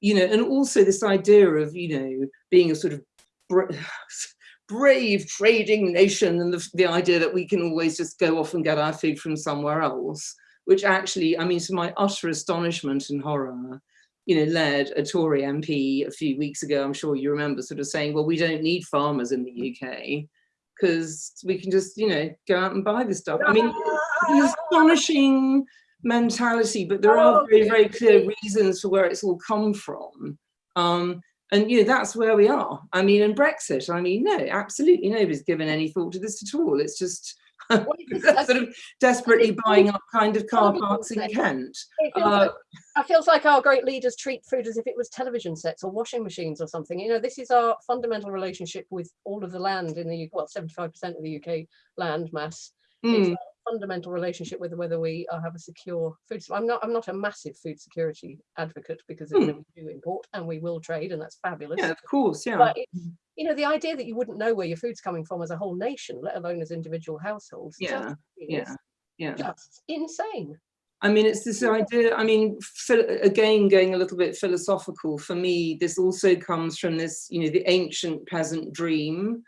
C: you know, and also this idea of, you know, being a sort of bra brave trading nation and the, the idea that we can always just go off and get our food from somewhere else which actually, I mean, to my utter astonishment and horror, you know, led a Tory MP a few weeks ago, I'm sure you remember, sort of saying, well, we don't need farmers in the UK because we can just, you know, go out and buy the stuff. I mean, an astonishing mentality, but there are very, very clear reasons for where it's all come from. Um, and you know, that's where we are. I mean, and Brexit, I mean, no, absolutely nobody's given any thought to this at all. It's
D: it's just-
C: sort of desperately buying up kind of car parks in. Kent.
D: It feels,
C: Uh,
D: like, it feels like our great leaders treat food as if it was television sets or washing machines or something. You know, this is our fundamental relationship with all of the land in the UK, well, 75% of the UK land mass.
C: Mm,
D: fundamental relationship with whether we uh, have a secure food. supply. I'm not. I'm not a massive food security advocate because know, we do import and we will trade, and that's fabulous.
C: yeah, of course, yeah.
D: But it's, you know, the idea that you wouldn't know where your food's coming from as a whole nation, let alone as individual households,
C: Yeah,
D: just
C: yeah, yeah.
D: just insane.
C: I mean, it's this idea, I mean, again, going a little bit philosophical, for me, this also comes from this, you know, the ancient peasant dream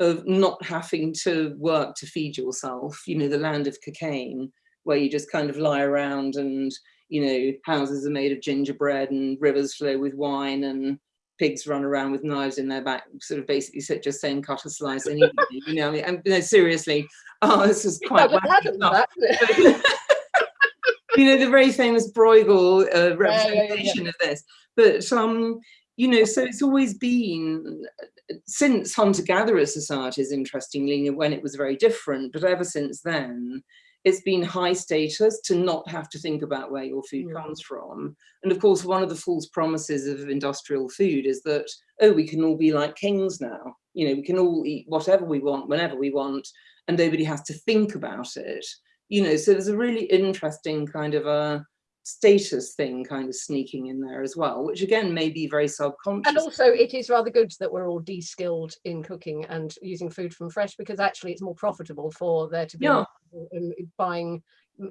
C: of not having to work to feed yourself, you know, the land of Cockaigne, where you just kind of lie around and, you know, houses are made of gingerbread and rivers flow with wine and pigs run around with knives in their back, sort of basically just saying cut a slice and eat it, you know, I mean, and, no, seriously, oh, this is quite
D: Yeah, that- that- isn't it?
C: you know the very famous Bruegel uh,
D: yeah, yeah.
C: representation of this. But um, you know, so it's always been since hunter-gatherer societies, interestingly, when it was very different, but ever since then, it's been high status to not have to think about where your food comes from. And of course, one of the false promises of industrial food is that, oh, we can all be like kings now. You know, we can all eat whatever we want, whenever we want, and nobody has to think about it You know, so there's a really interesting kind of a status thing kind of sneaking in there as well, which again may be very subconscious.
D: And also it is rather good that we're all de-skilled in cooking and using food from fresh because actually it's more profitable for there to be
C: Yeah.
D: buying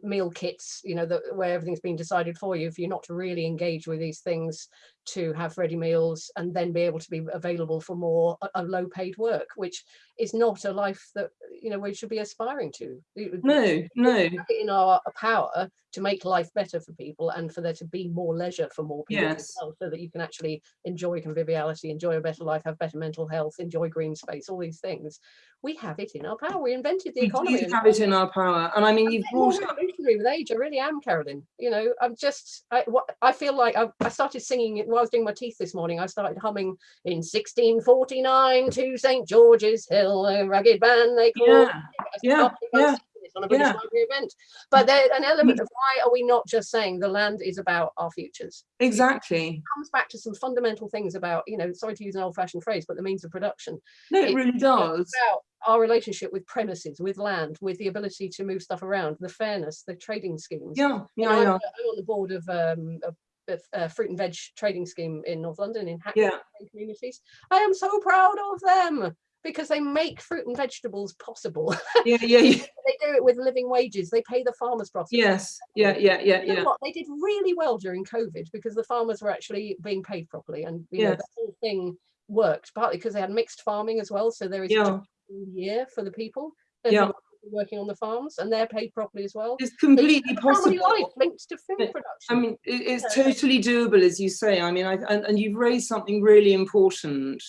D: meal kits, you know, that where everything's been decided for you, for you not to really engage with these things, to have ready meals and then be able to be available for more a, low paid work, which is not a life that, you know, we should be aspiring to.
C: No, no,
D: in our power to make life better for people and for there to be more leisure for more people as
C: Yes.
D: well, so that you can actually enjoy conviviality, enjoy a better life, have better mental health, enjoy green space, all these things. We have it in our power. We invented the
C: we
D: economy. We
C: have it in our power. And I mean, you've brought up,
D: with age. I really am, Carolyn. You know, I'm just, I, what, I feel like I, I started singing it while I was doing my teeth this morning. I started humming in 1649 to St. George's Hill, a ragged band they call
C: yeah, yeah, yeah,
D: on a British
C: yeah.
D: Library event. But there's an element of why are we not just saying the land is about our futures?
C: exactly.
D: comes back to some fundamental things about, you know, sorry to use an old-fashioned phrase, but the means of production.
C: No, it
D: It-
C: really does.
D: About our relationship with premises, with land, with the ability to move stuff around, the fairness, the trading schemes.
C: Yeah,
D: You know,
C: yeah,
D: I'm,
C: yeah,
D: I'm on the board of um, a, a, a uh, fruit and veg trading scheme in North London in Hackney
C: yeah.
D: communities. I am so proud of them because they make fruit and vegetables possible.
C: Yeah, yeah, yeah.
D: they do it with living wages. They pay the farmers properly.
C: Yes, yeah, yeah, yeah,
D: You know
C: yeah.
D: what? They did really well during COVID because the farmers were actually being paid properly, and you know the whole thing worked partly because they had mixed farming as well. So there is a
C: Yeah,
D: all year for the people
C: Yeah.
D: Working on the farms, and they're paid properly as well.
C: it's completely possible.
D: life linked to food production.
C: I mean, it, it's
D: Yeah.
C: totally doable, as you say. I mean, I, and, and you've raised something really important,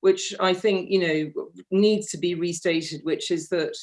C: which I think, you know, needs to be restated, which is that,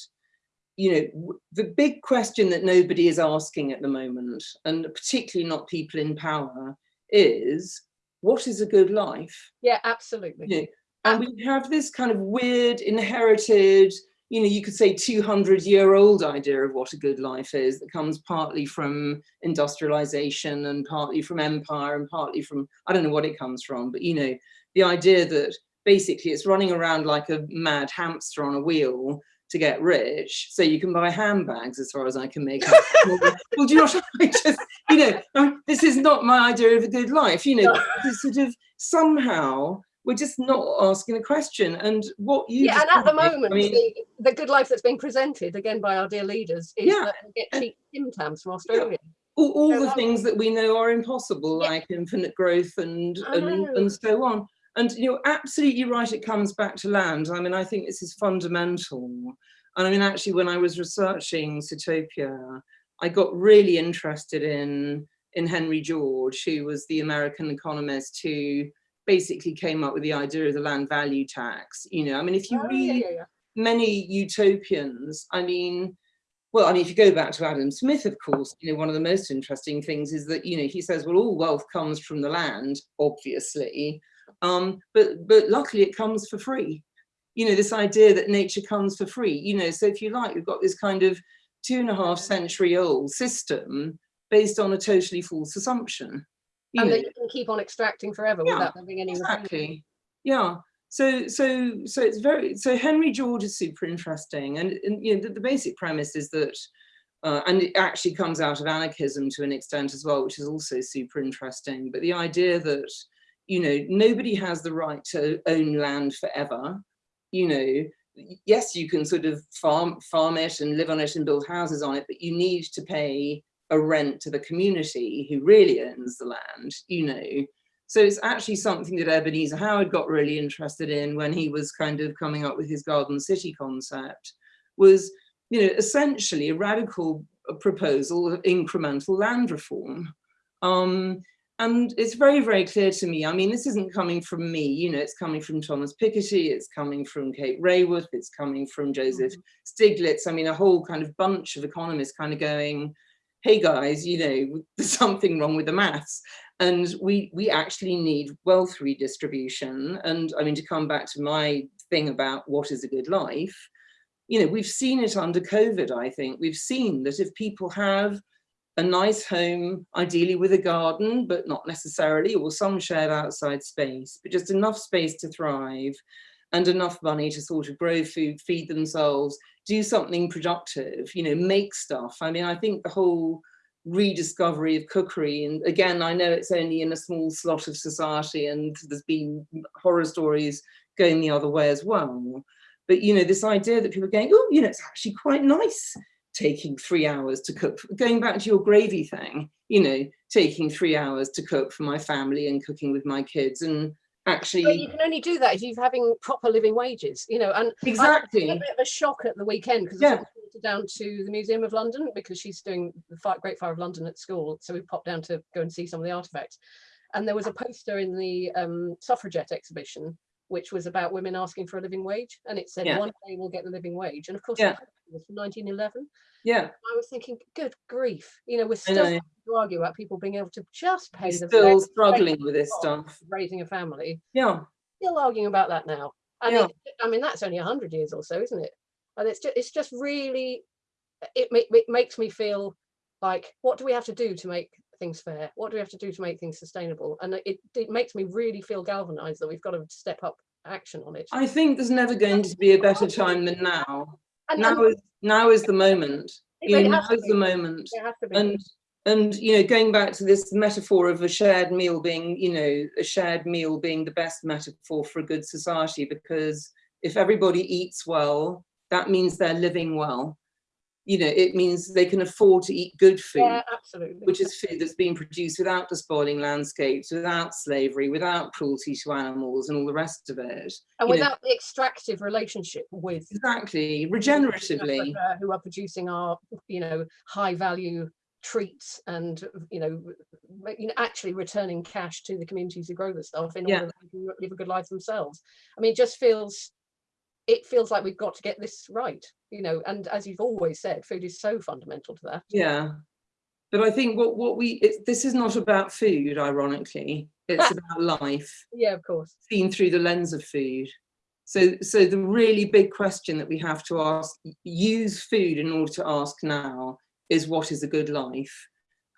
C: you know, the big question that nobody is asking at the moment, and particularly not people in power, is what is a good life?
D: yeah, absolutely.
C: you know, and we have this kind of weird inherited you know you could say 200 year old idea of what a good life is that comes partly from industrialization and partly from empire and partly from i don't know what it comes from but you know the idea that basically it's running around like a mad hamster on a wheel to get rich so you can buy handbags as far as i can make out. Well do you know what i just you know I mean, this is not my idea of a good life you know this sort of somehow we're just not asking the question. And what you
D: Yeah, and at the moment,
C: I mean,
D: the, the good life that's being presented again by our dear leaders is
C: Yeah,
D: that get cheap Tim Tams from Australia.
C: all, all
D: So
C: the
D: that-
C: things that we know are impossible
D: Yeah.
C: like infinite growth and and, and so on. And you're absolutely right it comes back to land. I mean i think this is fundamental. And i mean actually when i was researching Sitopia, i got really interested in in henry george who was the american economist who basically came up with the idea of the land value tax you know i mean if you
D: Oh,
C: read
D: yeah, yeah,
C: many utopians. I mean, well, I mean, if you go back to Adam Smith, of course, you know, one of the most interesting things is that, you know, he says, well, all wealth comes from the land, obviously, um, but but luckily it comes for free. You know, this idea that nature comes for free, you know, so if you like, you've got this kind of two and a half century old system based on a totally false assumption.
D: And
C: know,
D: that you can keep on extracting forever
C: Yeah,
D: without having any repayment.
C: exactly yeah. So so so it's very so henry george is super interesting. And, and you know the, the basic premise is that uh, and it actually comes out of anarchism to an extent as well which is also super interesting. But the idea that you know nobody has the right to own land forever you know yes you can sort of farm farm it and live on it and build houses on it but you need to pay a rent to the community who really owns the land you know so it's actually something that Ebenezer Howard got really interested in when he was kind of coming up with his garden city concept was, you know, essentially a radical proposal of incremental land reform. Um, and it's very, very clear to me. I mean, this isn't coming from me, you know, it's coming from Thomas Piketty, it's coming from Kate Raworth, it's coming from Joseph Stiglitz. I mean, a whole kind of bunch of economists kind of going, hey guys, you know, there's something wrong with the maths. And we we actually need wealth redistribution. And I mean, to come back to my thing about what is a good life, you know, we've seen it under COVID, I think. We've seen that if people have a nice home, ideally with a garden, but not necessarily, or some shared outside space, but just enough space to thrive, and enough money to sort of grow food, feed themselves, do something productive, you know, make stuff. I mean, I think the whole rediscovery of cookery, and again, I know it's only in a small slot of society and there's been horror stories going the other way as well. But, you know, this idea that people are going, oh, you know, it's actually quite nice taking three hours to cook, going back to your gravy thing, you know, taking three hours to cook for my family and cooking with my kids. And actually
D: but you can only do that if you're having proper living wages you know and
C: exactly
D: a bit of a shock at the weekend because
C: yeah.
D: down to the museum of london because she's doing the great fire of london at school so we popped down to go and see some of the artifacts and there was a poster in the um, suffragette exhibition which was about women asking for a living wage and it said
C: yeah.
D: one day we'll get the living wage and of course
C: yeah.
D: it was from 1911
C: yeah.
D: I was thinking good grief. You know we're still to argue about people being able to just pay
C: We're
D: the
C: still struggling with this stuff.
D: raising a family.
C: Yeah.
D: Still arguing about that now. And
C: yeah.
D: it, i mean that's only 100 years or so isn't it? And it's just it's just really it, it makes me feel like what do we have to do to make things fair what do we have to do to make things sustainable? And it, it makes me really feel galvanized that we've got to step up action on it.
C: I think there's never going to be a better time than now.
D: And,
C: now
D: and,
C: is now is the moment. You know, now is the moment. And and you know going back to this metaphor of a shared meal being you know a shared meal being the best metaphor for a good society because if everybody eats well that means they're living well you know it means they can afford to eat good food
D: yeah, absolutely.
C: which is food that's been produced without despoiling landscapes without slavery without cruelty to animals and all the rest of it
D: and
C: you
D: without
C: know,
D: the extractive relationship with
C: exactly regeneratively.
D: Uh, who are producing our you know high value treats and you know you know actually returning cash to the communities who grow the stuff in
C: yeah.
D: order that they can live a good life themselves. I mean it just feels it feels like we've got to get this right you know and as you've always said food is so fundamental to that.
C: Yeah. But i think what what we it, this is not about food ironically. It's about life.
D: Yeah of course.
C: Seen through the lens of food. So so the really big question that we have to ask use food in order to ask now is what is a good life?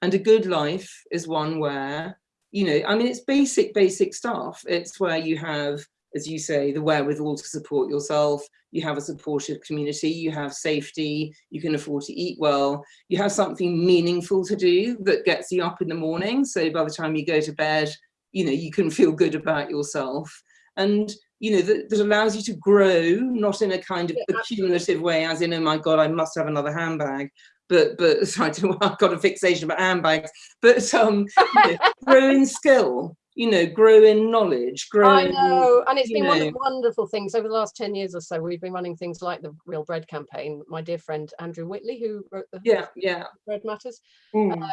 C: And a good life is one where you know i mean it's basic basic stuff. It's where you have as you say the wherewithal to support yourself. You have a supportive community you have safety you can afford to eat well. You have something meaningful to do that gets you up in the morning. So by the time you go to bed you know you can feel good about yourself. And you know that, that allows you to grow not in a kind of
D: Yeah,
C: accumulative way as in oh my god i must have another handbag. But but sorry, I've got a fixation about handbags, but um, you know, grow in skill, you know, grow in knowledge, grow.
D: I know, and it's been one of the wonderful things over the last 10 years or so. We've been running things like the Real Bread campaign. My dear friend Andrew Whitley, who wrote the
C: Yeah, yeah.
D: Bread Matters,
C: Mm.
D: uh,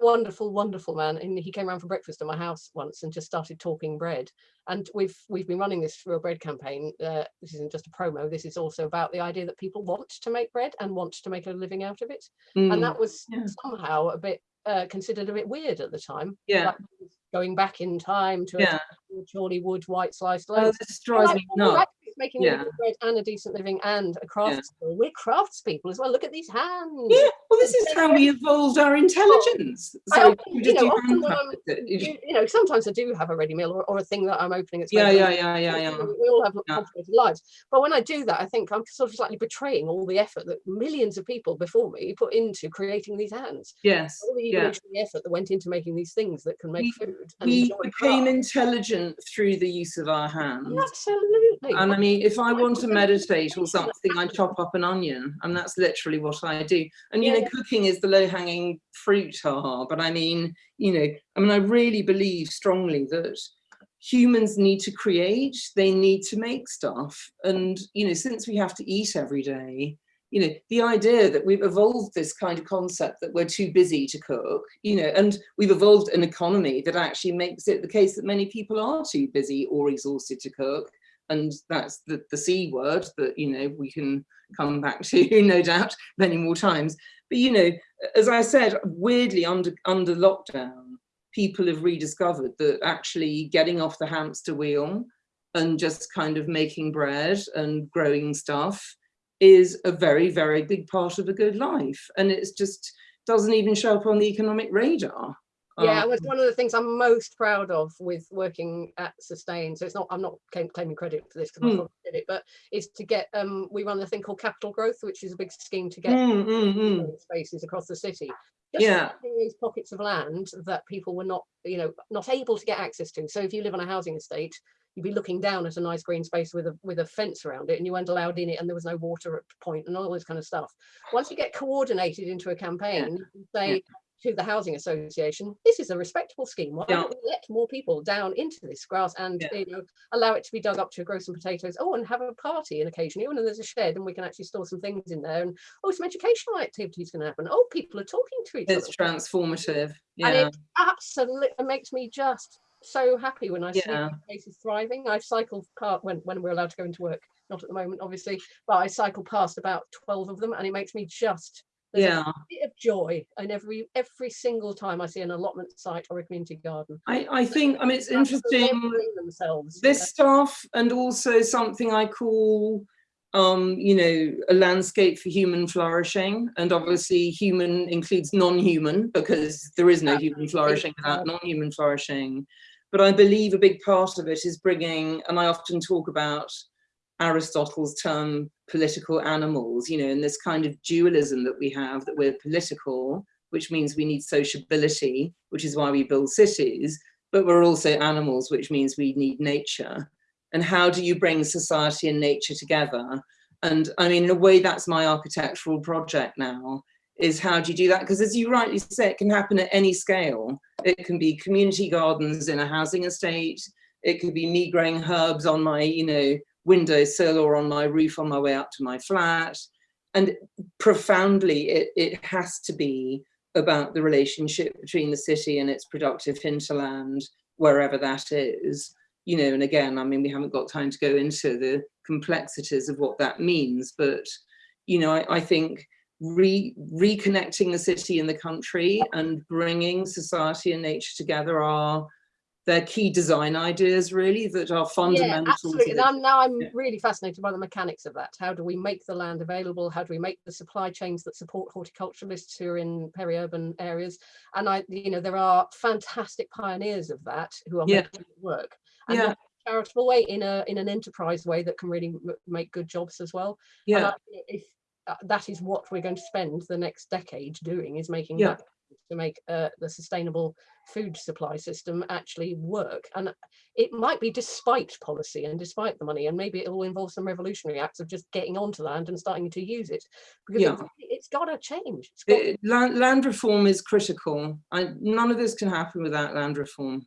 D: wonderful, wonderful man. And he came around for breakfast at my house once and just started talking bread. And we've we've been running this Real Bread campaign. Uh, this isn't just a promo. This is also about the idea that people want to make bread and want to make a living out of it.
C: Mm.
D: And that was
C: Yeah.
D: somehow a bit uh, considered a bit weird at the time.
C: Yeah.
D: Like going back in time to
C: Yeah.
D: a Chorleywood white sliced
C: Oh,
D: loaf.
C: this drives me
D: oh,
C: nuts.
D: It's making a
C: Yeah.
D: bread and a decent living and a crafts. We're craftspeople as well. Look at these hands.
C: Yeah, well, this is how we evolved our oh, intelligence.
D: I
C: So
D: often, you know, often when I'm, you, you know, sometimes I do have a ready meal or, or a thing that I'm opening. It's
C: Yeah, yeah, yeah, yeah, yeah.
D: We all have
C: Yeah.
D: complicated lives, but when I do that, I think I'm sort of slightly betraying all the effort that millions of people before me put into creating these hands.
C: Yes,
D: All the
C: yeah.
D: effort that went into making these things that can make
C: We-
D: food.
C: We became
D: craft.
C: intelligent through the use of our hands.
D: Absolutely.
C: And I mean, if I want to meditate or something, I chop up an onion, and that's literally what I do. And you know, cooking is the low-hanging fruit, haha. But I mean, you know, I mean, I really believe strongly that humans need to create, they need to make stuff. And you know, since we have to eat every day, you know, the idea that we've evolved this kind of concept that we're too busy to cook, you know, and we've evolved an economy that actually makes it the case that many people are too busy or exhausted to cook and that's the, the C word that, you know, we can come back to, no doubt, many more times. But, you know, as I said, weirdly under, under lockdown, people have rediscovered that actually getting off the hamster wheel and just kind of making bread and growing stuff is a very, very big part of a good life. And it's just doesn't even show up on the economic radar.
D: Yeah, it
C: Um,
D: was one of the things I'm most proud of with working at Sustain. So it's not, I'm not claiming credit for this because I
C: Mm.
D: thought I did it, but it's to get, um, we run a thing called Capital Growth, which is a big scheme to get
C: mm, mm,
D: spaces across the city. Just
C: Yeah.
D: these pockets of land that people were not, you know, not able to get access to. So if you live on a housing estate, you'd be looking down at a nice green space with a with a fence around it and you weren't allowed in it and there was no water at point and all this kind of stuff. Once you get coordinated into a campaign, you can say to the housing association, this is a respectable scheme. Why
C: Yeah.
D: don't we let more people down into this grass and
C: Yeah.
D: you know allow it to be dug up to grow some potatoes? Oh, and have a party and occasionally, oh, and there's a shed and we can actually store some things in there. And oh, some educational activities can happen. Oh, people are talking to each
C: It's
D: other.
C: It's
D: transformative.
C: Yeah.
D: And it absolutely makes me just so happy when I see
C: Yeah.
D: places thriving. I cycle past when, when we're allowed to go into work, not at the moment, obviously, but I cycle past about 12 of them and it makes me just there's
C: Yeah.
D: a bit of joy and every every single time I see an allotment site or a community garden.
C: I, I think, I mean, it's interesting.
D: themselves. you
C: this stuff and also something I call um you know a landscape for human flourishing and obviously human includes non-human because there is no human flourishing without non-human flourishing but I believe a big part of it is bringing and I often talk about Aristotle's term political animals you know in this kind of dualism that we have that we're political which means we need sociability which is why we build cities but we're also animals, which means we need nature. And how do you bring society and nature together? And I mean, in a way, that's my architectural project now, is how do you do that? Because as you rightly say, it can happen at any scale. It can be community gardens in a housing estate. It could be me growing herbs on my, you know, windowsill or on my roof on my way up to my flat. And profoundly, it, it has to be about the relationship between the city and its productive hinterland, wherever that is. You know, and again, I mean, we haven't got time to go into the complexities of what that means, but, you know, I, I think re reconnecting the city and the country and bringing society and nature together are their key design ideas really that are fundamental.
D: Yeah, absolutely.
C: to
D: And I'm, now I'm
C: Yeah.
D: really fascinated by the mechanics of that. How do we make the land available? How do we make the supply chains that support horticulturalists who are in peri-urban areas? And I, you know, there are fantastic pioneers of that who are
C: Yeah.
D: making it work. And
C: Yeah.
D: in a charitable way, in a in an enterprise way that can really m- make good jobs as well.
C: Yeah,
D: I- if uh, that is what we're going to spend the next decade doing is making
C: Yeah.
D: that to make uh, the sustainable food supply system actually work and it might be despite policy and despite the money and maybe it will involve some revolutionary acts of just getting onto land and starting to use it because
C: Yeah.
D: it's, it's got to change it's got,
C: It- land, land reform is critical. I, none of this can happen without land reform.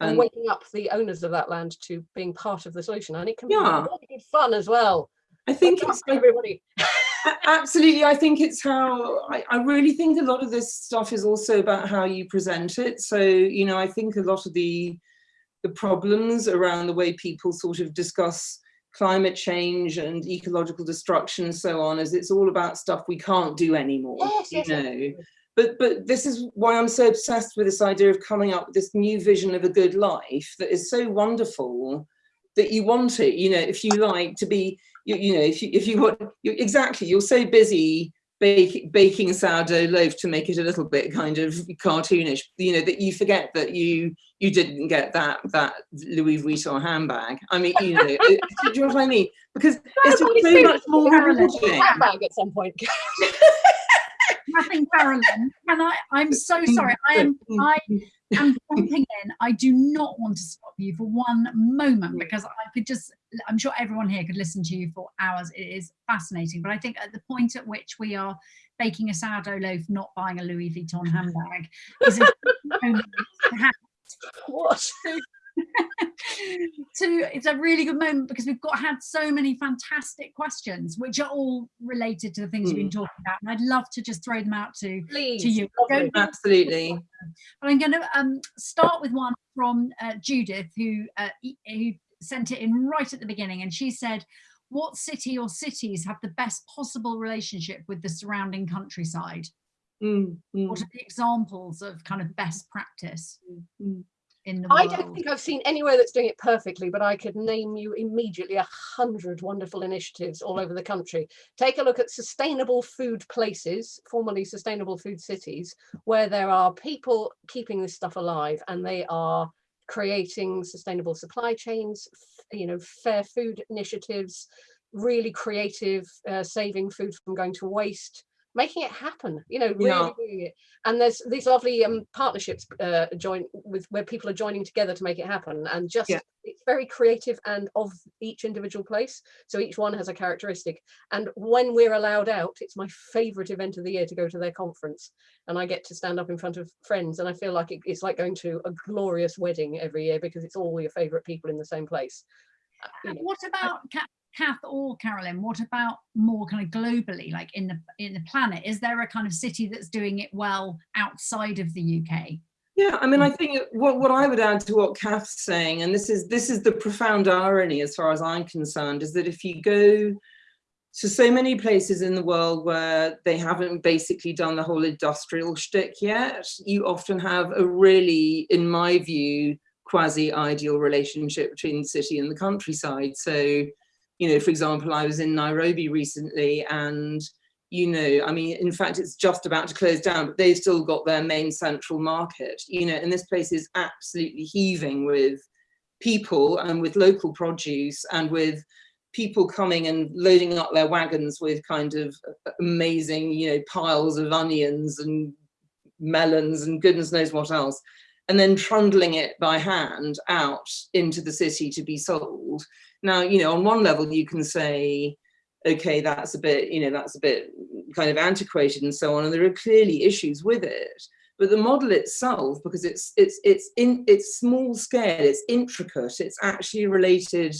D: and
C: And
D: waking up the owners of that land to being part of the solution and it can
C: Yeah.
D: be really good fun as well
C: I think it's
D: everybody
C: Absolutely. I think it's how I, I really think a lot of this stuff is also about how you present it. So, you know, I think a lot of the the problems around the way people sort of discuss climate change and ecological destruction and so on is it's all about stuff we can't do anymore.
D: Yes,
C: you
D: yes,
C: know.
D: absolutely.
C: But but this is why I'm so obsessed with this idea of coming up with this new vision of a good life that is so wonderful that you want it, you know, if you like to be you, you know, if you if you want you, exactly, you're so busy bake, baking sourdough loaf to make it a little bit kind of cartoonish, you know, that you forget that you you didn't get that that Louis Vuitton handbag. I mean, you know, it- do you know what I mean? Because it's just so much more rewarding.
D: handbag at some point
B: Nothing, Carolyn. Can I? I'm so mm, sorry. I am. Mm, mm. I jumping in. I do not want to stop you for one moment because I could just. I'm sure everyone here could listen to you for hours. It is fascinating. But I think at the point at which we are baking a sourdough loaf, not buying a Louis Vuitton handbag, is a moment perhaps
D: what
B: to it's a really good moment because we've got had so many fantastic questions which are all related to the things you've been talking about and i'd love to just throw them out to
D: please
B: to you
D: lovely.
C: Absolutely.
B: but i'm going to um start with one from uh, judith who uh, who sent it in right at the beginning and she said what city or cities have the best possible relationship with the surrounding countryside
C: Mm, mm.
B: what are the examples of kind of best practice
C: Mm.
B: In the
D: I
B: world?
D: don't think I've seen anywhere that's doing it perfectly, but I could name you immediately a hundred wonderful initiatives all over the country. Take a look at sustainable food places, formerly sustainable food cities, where there are people keeping this stuff alive and they are creating sustainable supply chains, you know, fair food initiatives, really creative, uh, saving food from going to waste, making it happen, you know, really
C: Yeah.
D: doing it. And there's these lovely um, partnerships uh, join with where people are joining together to make it happen. And just
C: Yeah.
D: it's very creative and of each individual place. So each one has a characteristic. And when we're allowed out, it's my favorite event of the year to go to their conference. And I get to stand up in front of friends. And I feel like it, it's like going to a glorious wedding every year because it's all your favorite people in the same place. Uh,
B: And what about Ca- Kath or Carolyn? What about more kind of globally, like in the in the planet? Is there a kind of city that's doing it well outside of the UK?
C: Yeah, I mean, I mm. think what, what I would add to what Kath's saying, and this is this is the profound irony as far as I'm concerned, is that if you go to so many places in the world where they haven't basically done the whole industrial shtick yet, you often have a really, in my view, quasi-ideal relationship between the city and the countryside. So, you know, for example, I was in Nairobi recently and you know, I mean, in fact, it's just about to close down, but they've still got their main central market, you know, and this place is absolutely heaving with people and with local produce and with people coming and loading up their wagons with kind of amazing, you know, piles of onions and melons and goodness knows what else, and then trundling it by hand out into the city to be sold. Now, you know, on one level you can say, okay, that's a bit, you know, that's a bit kind of antiquated and so on, and there are clearly issues with it. But the model itself, because it's it's it's in it's small scale, it's intricate, it's actually related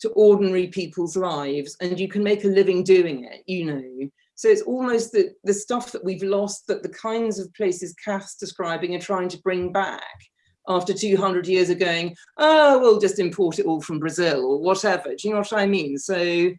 C: to ordinary people's lives, and you can make a living doing it, you know. So it's almost the, the stuff that we've lost that the kinds of places Kath's describing are trying to bring back after 200 years of going, oh, we'll just import it all from Brazil or whatever. Do you know what I mean? So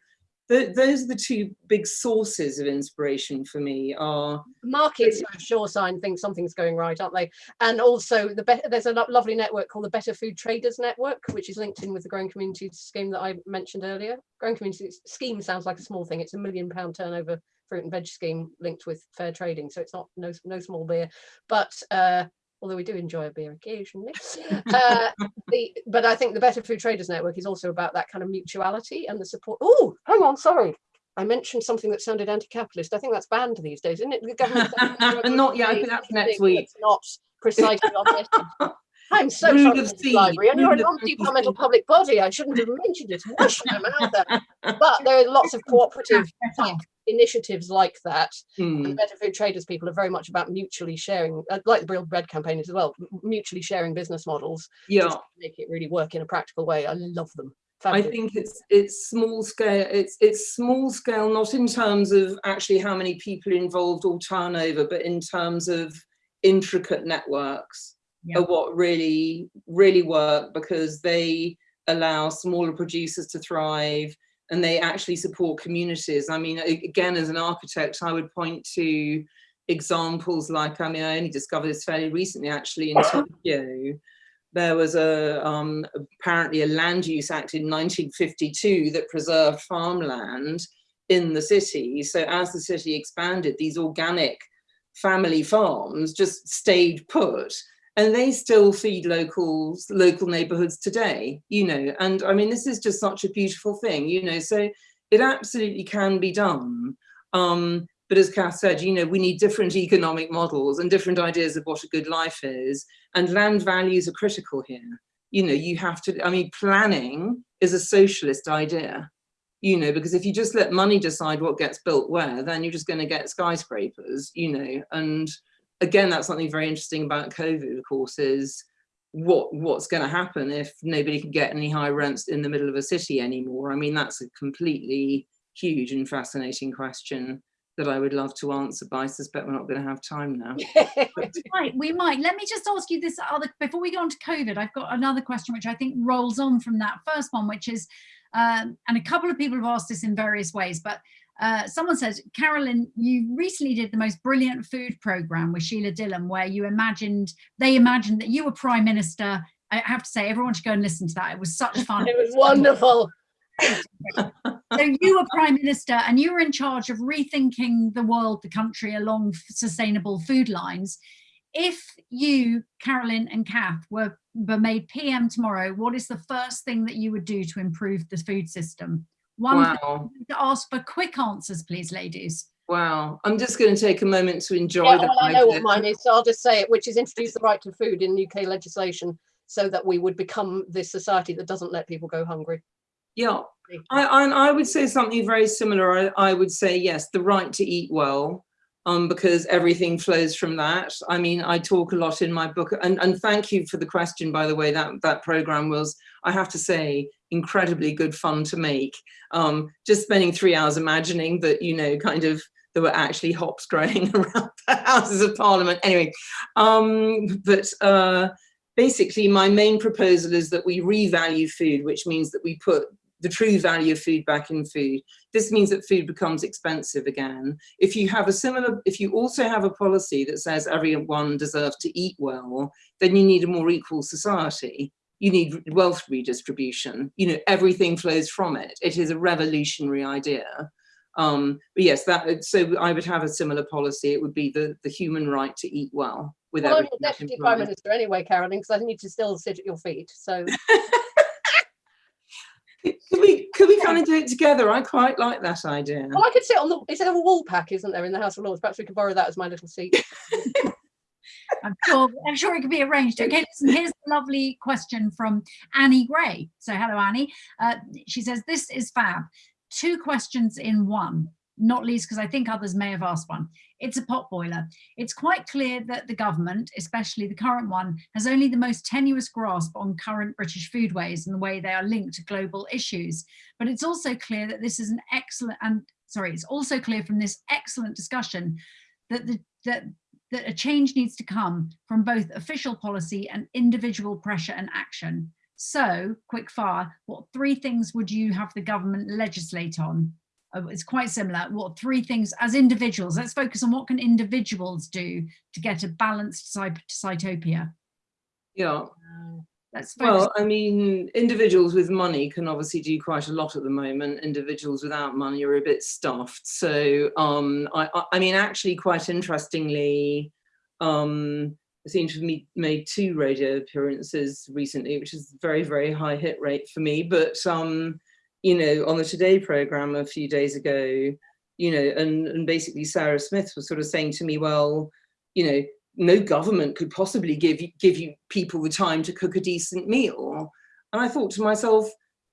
C: th those are the two big sources of inspiration for me are
D: markets are a sure sign think something's going right aren't they and also the there's a lo- lovely network called the better food traders network which is linked in with the growing communities scheme that i mentioned earlier growing communities scheme sounds like a small thing it's a million pound turnover fruit and veg scheme linked with fair trading so it's not no, no small beer but uh although we do enjoy a beer occasionally. Uh, the, but I think the Better Food Traders Network is also about that kind of mutuality and the support. Oh, hang on, sorry. I mentioned something that sounded anti-capitalist. I think that's banned these days, isn't it? The government
C: Not yet, I think that's next week.
D: It's not precisely on this. I'm so
C: Rude
D: sorry,
C: of
D: Library, and you're a non-departmental public body. I shouldn't have mentioned it. My mouth out. But there are lots of cooperative initiatives like that.
C: Hmm.
D: And Better Food Traders people are very much about mutually sharing, uh, like the Real Bread campaign as well, mutually sharing business models
C: Yeah,
D: to make it really work in a practical way. I love them.
C: I think it's it's small scale. It's it's small scale, not in terms of actually how many people involved or turnover, but in terms of intricate networks
B: Yeah.
C: are what really really work because they allow smaller producers to thrive and they actually support communities. I mean, again, as an architect, I would point to examples like, I mean, I only discovered this fairly recently, actually, in Tokyo. There was a um, apparently a land use act in 1952 that preserved farmland in the city. So as the city expanded, these organic family farms just stayed put and they still feed locals local neighborhoods today you know and i mean this is just such a beautiful thing you know so it absolutely can be done um but as Kath said, you know, we need different economic models and different ideas of what a good life is. And land values are critical here. You know, you have to, I mean, planning is a socialist idea, you know, because if you just let money decide what gets built where, then you're just going to get skyscrapers, you know. And again, that's something very interesting about COVID, of course, is what what's going to happen if nobody can get any high rents in the middle of a city anymore. I mean, that's a completely huge and fascinating question that I would love to answer, but I suspect we're not going to have time now.
B: Right, we might. Let me just ask you this other before we go on to COVID. I've got another question which I think rolls on from that first one, which is, um, and a couple of people have asked this in various ways, but uh, someone says, Carolyn, you recently did the most brilliant food program with Sheila Dillon, where you imagined they imagined that you were prime minister I have to say, everyone should go and listen to that. It was such fun.
D: It was wonderful.
B: so you were prime minister and you were in charge of rethinking the world, the country along sustainable food lines. If you, Carolyn and Kath, were, were made PM tomorrow, what is the first thing that you would do to improve the food system? One
C: wow.
B: to ask for quick answers, please, ladies.
C: Wow, I'm just going to take a moment to enjoy
D: Yeah,
C: that.
D: well, I know what mine is, so I'll just say it, which is introduce the right to food in UK legislation so that we would become this society that doesn't let people go hungry.
C: Yeah, I, I, I would say something very similar. I, I would say, yes, the right to eat well, um, because everything flows from that. I mean, I talk a lot in my book, and, and thank you for the question, by the way, that, that program was, I have to say, incredibly good fun to make. Um, just spending three hours imagining that, you know, kind of there were actually hops growing around the Houses of Parliament. Anyway, um, but uh, basically my main proposal is that we revalue food, which means that we put the true value of food back in food. This means that food becomes expensive again. If you have a similar, if you also have a policy that says everyone deserves to eat well, then you need a more equal society. You need wealth redistribution. You know, everything flows from it. It is a revolutionary idea. Um, but yes, that so I would have a similar policy. It would be the the human right to eat well. With
D: well, I'm deputy prime minister anyway, Carolyn, because I need to still sit at your feet. So
C: could we could we kind of do it together? I quite like that idea.
D: Well, I could sit on the. Is there a woolsack, isn't there, in the House of Lords? Perhaps we could borrow that as my little seat.
B: I'm sure, I'm sure it could be arranged. Okay, listen, here's a lovely question from Annie Gray. So hello, Annie. Uh, she says, this is fab. Two questions in one, not least because I think others may have asked one. It's a pot boiler. It's quite clear that the government, especially the current one, has only the most tenuous grasp on current British foodways and the way they are linked to global issues. But it's also clear that this is an excellent, and sorry, it's also clear from this excellent discussion that the that that a change needs to come from both official policy and individual pressure and action. So, quick fire, what three things would you have the government legislate on? Oh, it's quite similar. What three things as individuals? Let's focus on what can individuals do to get a balanced Sitopia.
C: Yeah.
B: Let's
C: well, I mean, individuals with money can obviously do quite a lot at the moment. Individuals without money are a bit stuffed. So, um, I, I mean, actually, quite interestingly, um, I seem to have made two radio appearances recently, which is very, very high hit rate for me. But, um, you know, on the Today program a few days ago, you know, and, and basically Sarah Smith was sort of saying to me, well, you know, no government could possibly give you, give you people the time to cook a decent meal. And I thought to myself,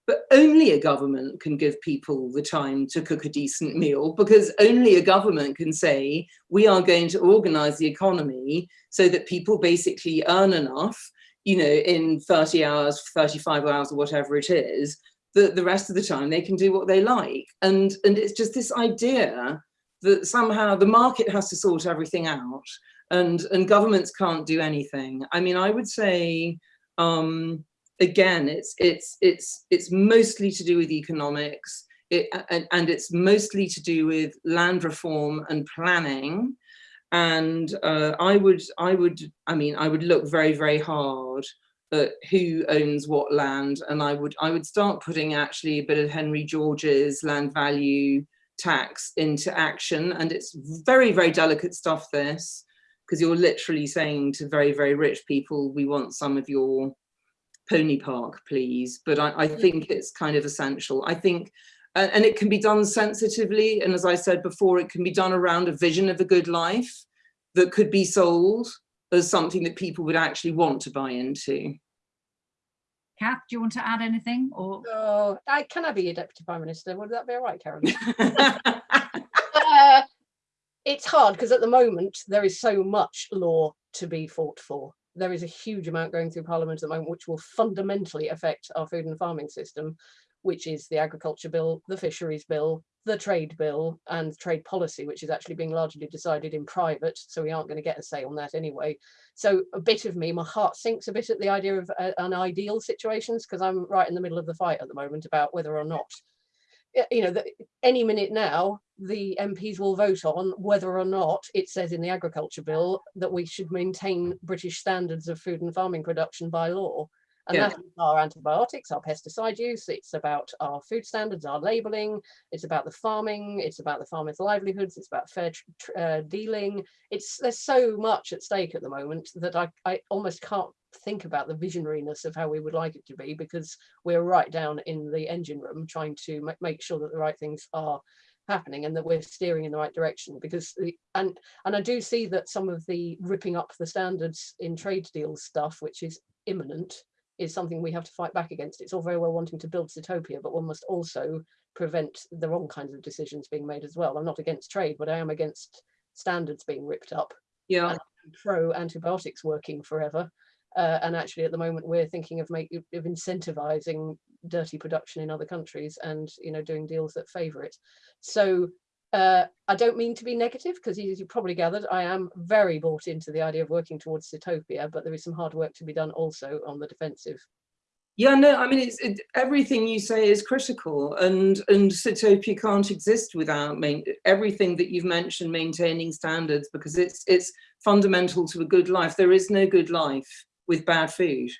C: but only a government can give people the time to cook a decent meal because only a government can say, we are going to organize the economy so that people basically earn enough, you know, in 30 hours, 35 hours or whatever it is, that the rest of the time they can do what they like. And, and it's just this idea that somehow the market has to sort everything out and and governments can't do anything. I mean, I would say um, again, it's it's it's it's mostly to do with economics, it, and, and it's mostly to do with land reform and planning. And uh, I would I would I mean I would look very very hard at who owns what land, and I would I would start putting actually a bit of Henry George's land value tax into action, and it's very very delicate stuff. This because you're literally saying to very, very rich people, we want some of your pony park, please. But I, I mm. think it's kind of essential. I think, uh, and it can be done sensitively. And as I said before, it can be done around a vision of a good life that could be sold as something that people would actually want to buy into.
B: Kath, do you want to add anything? Or
D: oh, I can I be your deputy prime minister? Would that be all right, Carolyn? uh, it's hard because at the moment there is so much law to be fought for. There is a huge amount going through Parliament at the moment, which will fundamentally affect our food and farming system, which is the agriculture bill, the fisheries bill, the trade bill and trade policy, which is actually being largely decided in private. So we aren't going to get a say on that anyway. So a bit of me, my heart sinks a bit at the idea of uh, an ideal situations because I'm right in the middle of the fight at the moment about whether or not you know, that any minute now, the MPs will vote on whether or not it says in the agriculture bill that we should maintain British standards of food and farming production by law. And
C: Yeah.
D: that's our antibiotics, our pesticide use, it's about our food standards, our labeling, it's about the farming, it's about the farmers' livelihoods, it's about fair uh, dealing. It's there's so much at stake at the moment that I, I almost can't think about the visionariness of how we would like it to be because we're right down in the engine room trying to ma- make sure that the right things are happening and that we're steering in the right direction because the, and and I do see that some of the ripping up the standards in trade deals stuff which is imminent is something we have to fight back against. It's all very well wanting to build Sitopia but one must also prevent the wrong kinds of decisions being made as well. I'm not against trade but I am against standards being ripped up.
C: Yeah.
D: pro antibiotics working forever. Uh, and actually at the moment we're thinking of make of incentivizing dirty production in other countries and you know doing deals that favor it. So uh, I don't mean to be negative because as you probably gathered I am very bought into the idea of working towards Sitopia but there is some hard work to be done also on the defensive
C: Yeah, no, I mean, it's it, everything you say is critical, and and Sitopia can't exist without main, everything that you've mentioned, maintaining standards, because it's it's fundamental to a good life. There is no good life with bad food.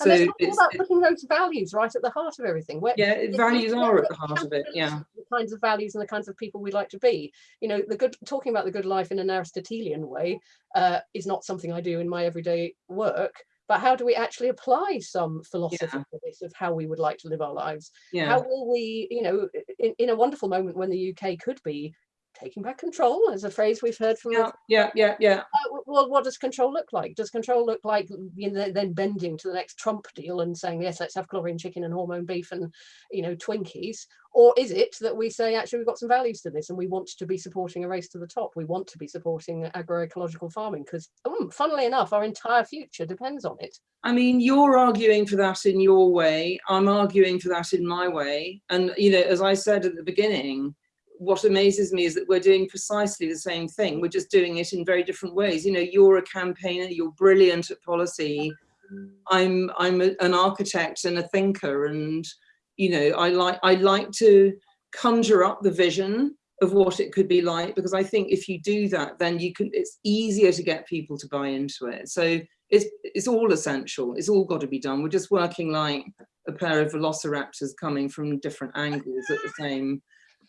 D: And
C: So
D: all
C: it's,
D: about
C: it-
D: putting those values right at the heart of everything where
C: yeah, it- values are at the heart of it. Yeah,
D: the kinds of values and the kinds of people we'd like to be. You know, the good talking about the good life in an Aristotelian way uh, is not something I do in my everyday work. But how do we actually apply some philosophy
C: Yeah.
D: to this of how we would like to live our lives?
C: yeah,
D: How will we, you know, in, in a wonderful moment when the UK could be taking back control, is a phrase we've heard from
C: yeah, yeah, yeah, yeah.
D: uh, well, what does control look like? Does control look like you know, then bending to the next Trump deal and saying, yes, let's have chlorine chicken and hormone beef and, you know, Twinkies? Or is it that we say, actually, we've got some values to this and we want to be supporting a race to the top? We want to be supporting agroecological farming because, um, funnily enough, our entire future depends on it.
C: I mean, you're arguing for that in your way. I'm arguing for that in my way. And, you know, as I said at the beginning, what amazes me is that we're doing precisely the same thing. We're just doing it in very different ways. You know, you're a campaigner, you're brilliant at policy. I'm I'm a, an architect and a thinker, and you know, I like I like to conjure up the vision of what it could be like because I think if you do that, then you can. It's easier to get people to buy into it. So it's it's all essential. It's all got to be done. We're just working like a pair of velociraptors coming from different angles at the same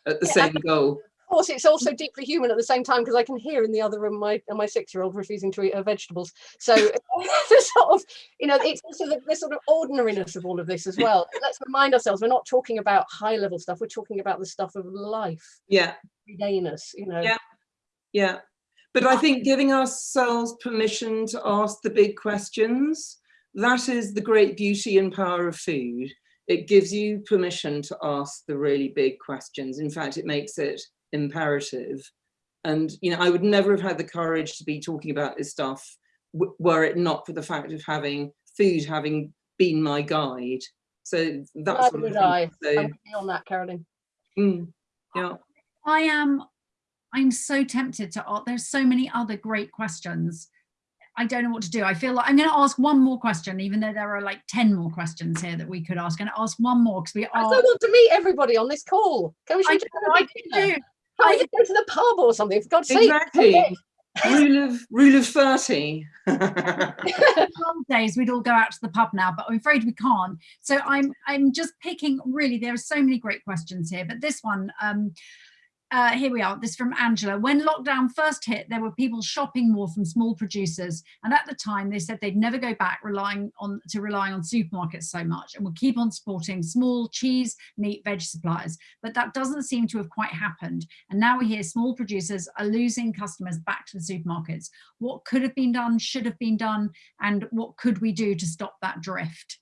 C: at the
D: Yeah,
C: same goal.
D: Of course, it's also deeply human at the same time because I can hear in the other room my my six year old refusing to eat her vegetables. So the sort of you know it's also the, the sort of ordinariness of all of this as well. Let's remind ourselves we're not talking about high level stuff. We're talking about the stuff of life,
C: Yeah,
D: everydayness. You know.
C: Yeah. yeah. But I think giving ourselves permission to ask the big questions, that is the great beauty and power of food. It gives you permission to ask the really big questions. In fact, it makes it imperative. And, you know, I would never have had the courage to be talking about this stuff were it not for the fact of having food having been my guide. So that's
D: Neither
C: what
D: would
C: I
D: I.
C: think. So,
D: I'm on that, Carolyn.
C: mm, yeah.
B: I am, I'm so tempted to, a- there's so many other great questions. I don't know what to do. I feel like I'm going to ask one more question, even though there are like 10 more questions here that we could ask. And ask one more because we
D: I
B: are.
D: still want to meet everybody on this call. Can we
B: I,
D: should
B: know, I do.
D: How you go to the pub or something? For God's sake.
C: Exactly. rule of rule of 30.
B: old days we'd all go out to the pub now but i'm afraid we can't so i'm i'm just picking really there are so many great questions here but this one um uh, here we are, this from Angela. When lockdown first hit, there were people shopping more from small producers. And at the time they said they'd never go back relying on to relying on supermarkets so much and would keep on supporting small cheese, meat, veg suppliers. But that doesn't seem to have quite happened. And now we hear small producers are losing customers back to the supermarkets. What could have been done, should have been done, and what could we do to stop that drift?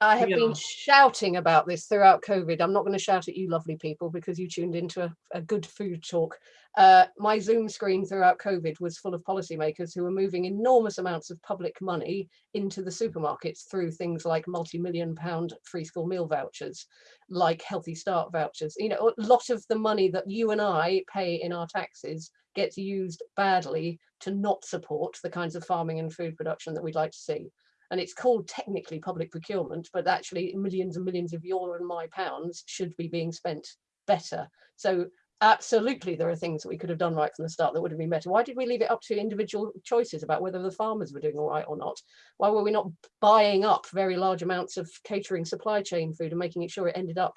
D: I have
C: Yeah.
D: been shouting about this throughout COVID. I'm not going to shout at you, lovely people, because you tuned into a, a good food talk. Uh, my Zoom screen throughout COVID was full of policymakers who were moving enormous amounts of public money into the supermarkets through things like multi-million pound free school meal vouchers, like Healthy Start vouchers. You know, a lot of the money that you and I pay in our taxes gets used badly to not support the kinds of farming and food production that we'd like to see and it's called technically public procurement, but actually millions and millions of your and my pounds should be being spent better. So absolutely there are things that we could have done right from the start that would have been better. Why did we leave it up to individual choices about whether the farmers were doing all right or not? Why were we not buying up very large amounts of catering supply chain food and making it sure it ended up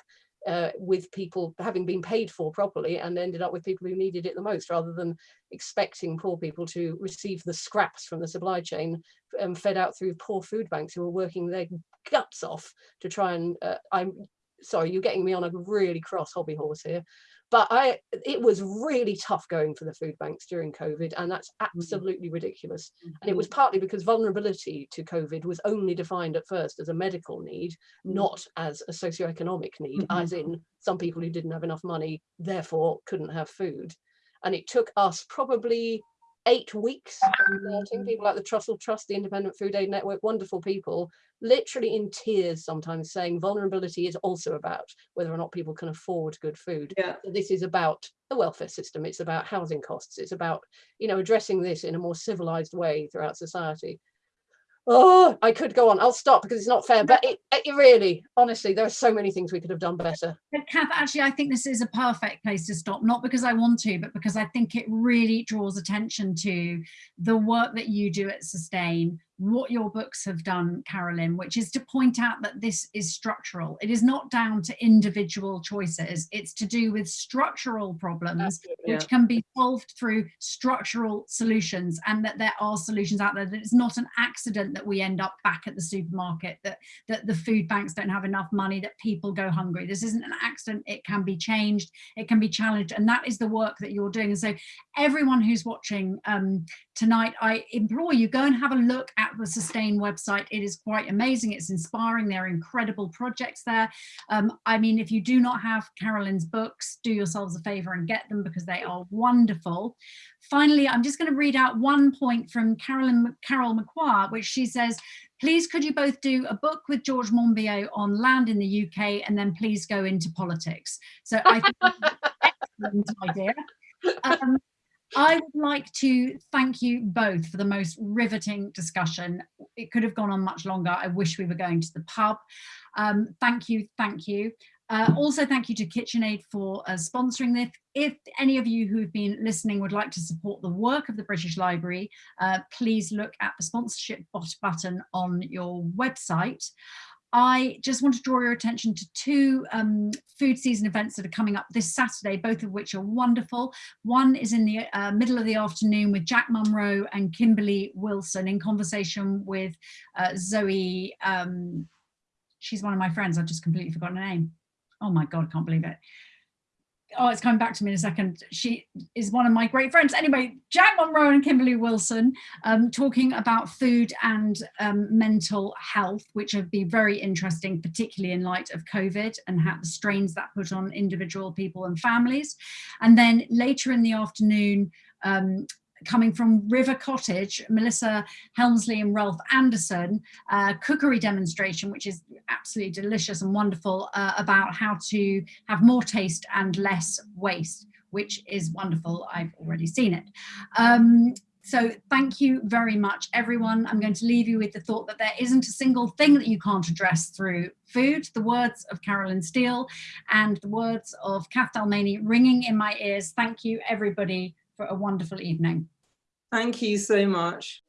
D: uh, with people having been paid for properly and ended up with people who needed it the most rather than expecting poor people to receive the scraps from the supply chain um, fed out through poor food banks who are working their guts off to try and uh, I'm sorry you're getting me on a really cross hobby horse here but I it was really tough going for the food banks during COVID and that's mm-hmm. absolutely ridiculous and it was
C: Mm-hmm.
D: partly because vulnerability to COVID was only defined at first as a medical need
C: Mm.
D: not as a socioeconomic need
C: Mhm.
D: as in some people who didn't have enough money therefore couldn't have food and it took us probably eight weeks of starting, mm. people like the Trussell Trust, the Independent Food Aid Network, wonderful people, literally in tears sometimes saying vulnerability is also about whether or not people can afford good food.
C: Yeah.
D: So This is about the welfare system, it's about housing costs, it's about, you know, addressing this in a more civilized way throughout society. Oh, I could go on. I'll stop because it's not fair, but it, it really, honestly, there are so many things we could have done better.
B: Kath, actually, I think this is a perfect place to stop, not because I want to, but because I think it really draws attention to the work that you do at Sustain, what your books have done, Carolyn, which is to point out that this is structural. It is not down to individual choices. It's to do with structural problems,
D: Absolutely.
B: which can be solved through structural solutions and that there are solutions out there, that it's not an accident that we end up back at the supermarket, that, that the food banks don't have enough money, that people go hungry. This isn't an accident. It can be changed. It can be challenged. And that is the work that you're doing. And so everyone who's watching um, tonight, I implore you, go and have a look at the Sustain website. It is quite amazing. It's inspiring. There are incredible projects there. Um, I mean, if you do not have Carolyn's books, do yourselves a favor and get them because they are wonderful. Finally, I'm just going to read out one point from Carolyn Carol McQuarrie, which she says, please could you both do a book with George Monbiot on land in the UK and then please go into politics. So I think that's an excellent idea. Um, I would like to thank you both for the most riveting discussion. It could have gone on much longer. I wish we were going to the pub. Um, thank you, thank you. Uh, also, thank you to KitchenAid for uh, sponsoring this. If any of you who've been listening would like to support the work of the British Library, uh, please look at the sponsorship button on your website. I just want to draw your attention to two um, food season events that are coming up this Saturday, both of which are wonderful. One is in the uh, middle of the afternoon with Jack Monroe and Kimberly Wilson in conversation with uh, Zoe. Um, she's one of my friends. I've just completely forgotten her name. Oh my God, I can't believe it oh, it's coming back to me in a second. She is one of my great friends. Anyway, Jack Monroe and Kimberly Wilson um, talking about food and um, mental health, which have been very interesting, particularly in light of COVID and how the strains that put on individual people and families. And then later in the afternoon, um, coming from River Cottage, Melissa Hemsley and Ralph Anderson, uh, cookery demonstration, which is absolutely delicious and wonderful uh, about how to have more taste and less waste, which is wonderful. I've already seen it. Um, so thank you very much, everyone. I'm going to leave you with the thought that there isn't a single thing that you can't address through food. The words of Carolyn Steel and the words of Kath Dalmeny ringing in my ears. Thank you, everybody, for a wonderful evening.
C: Thank you so much.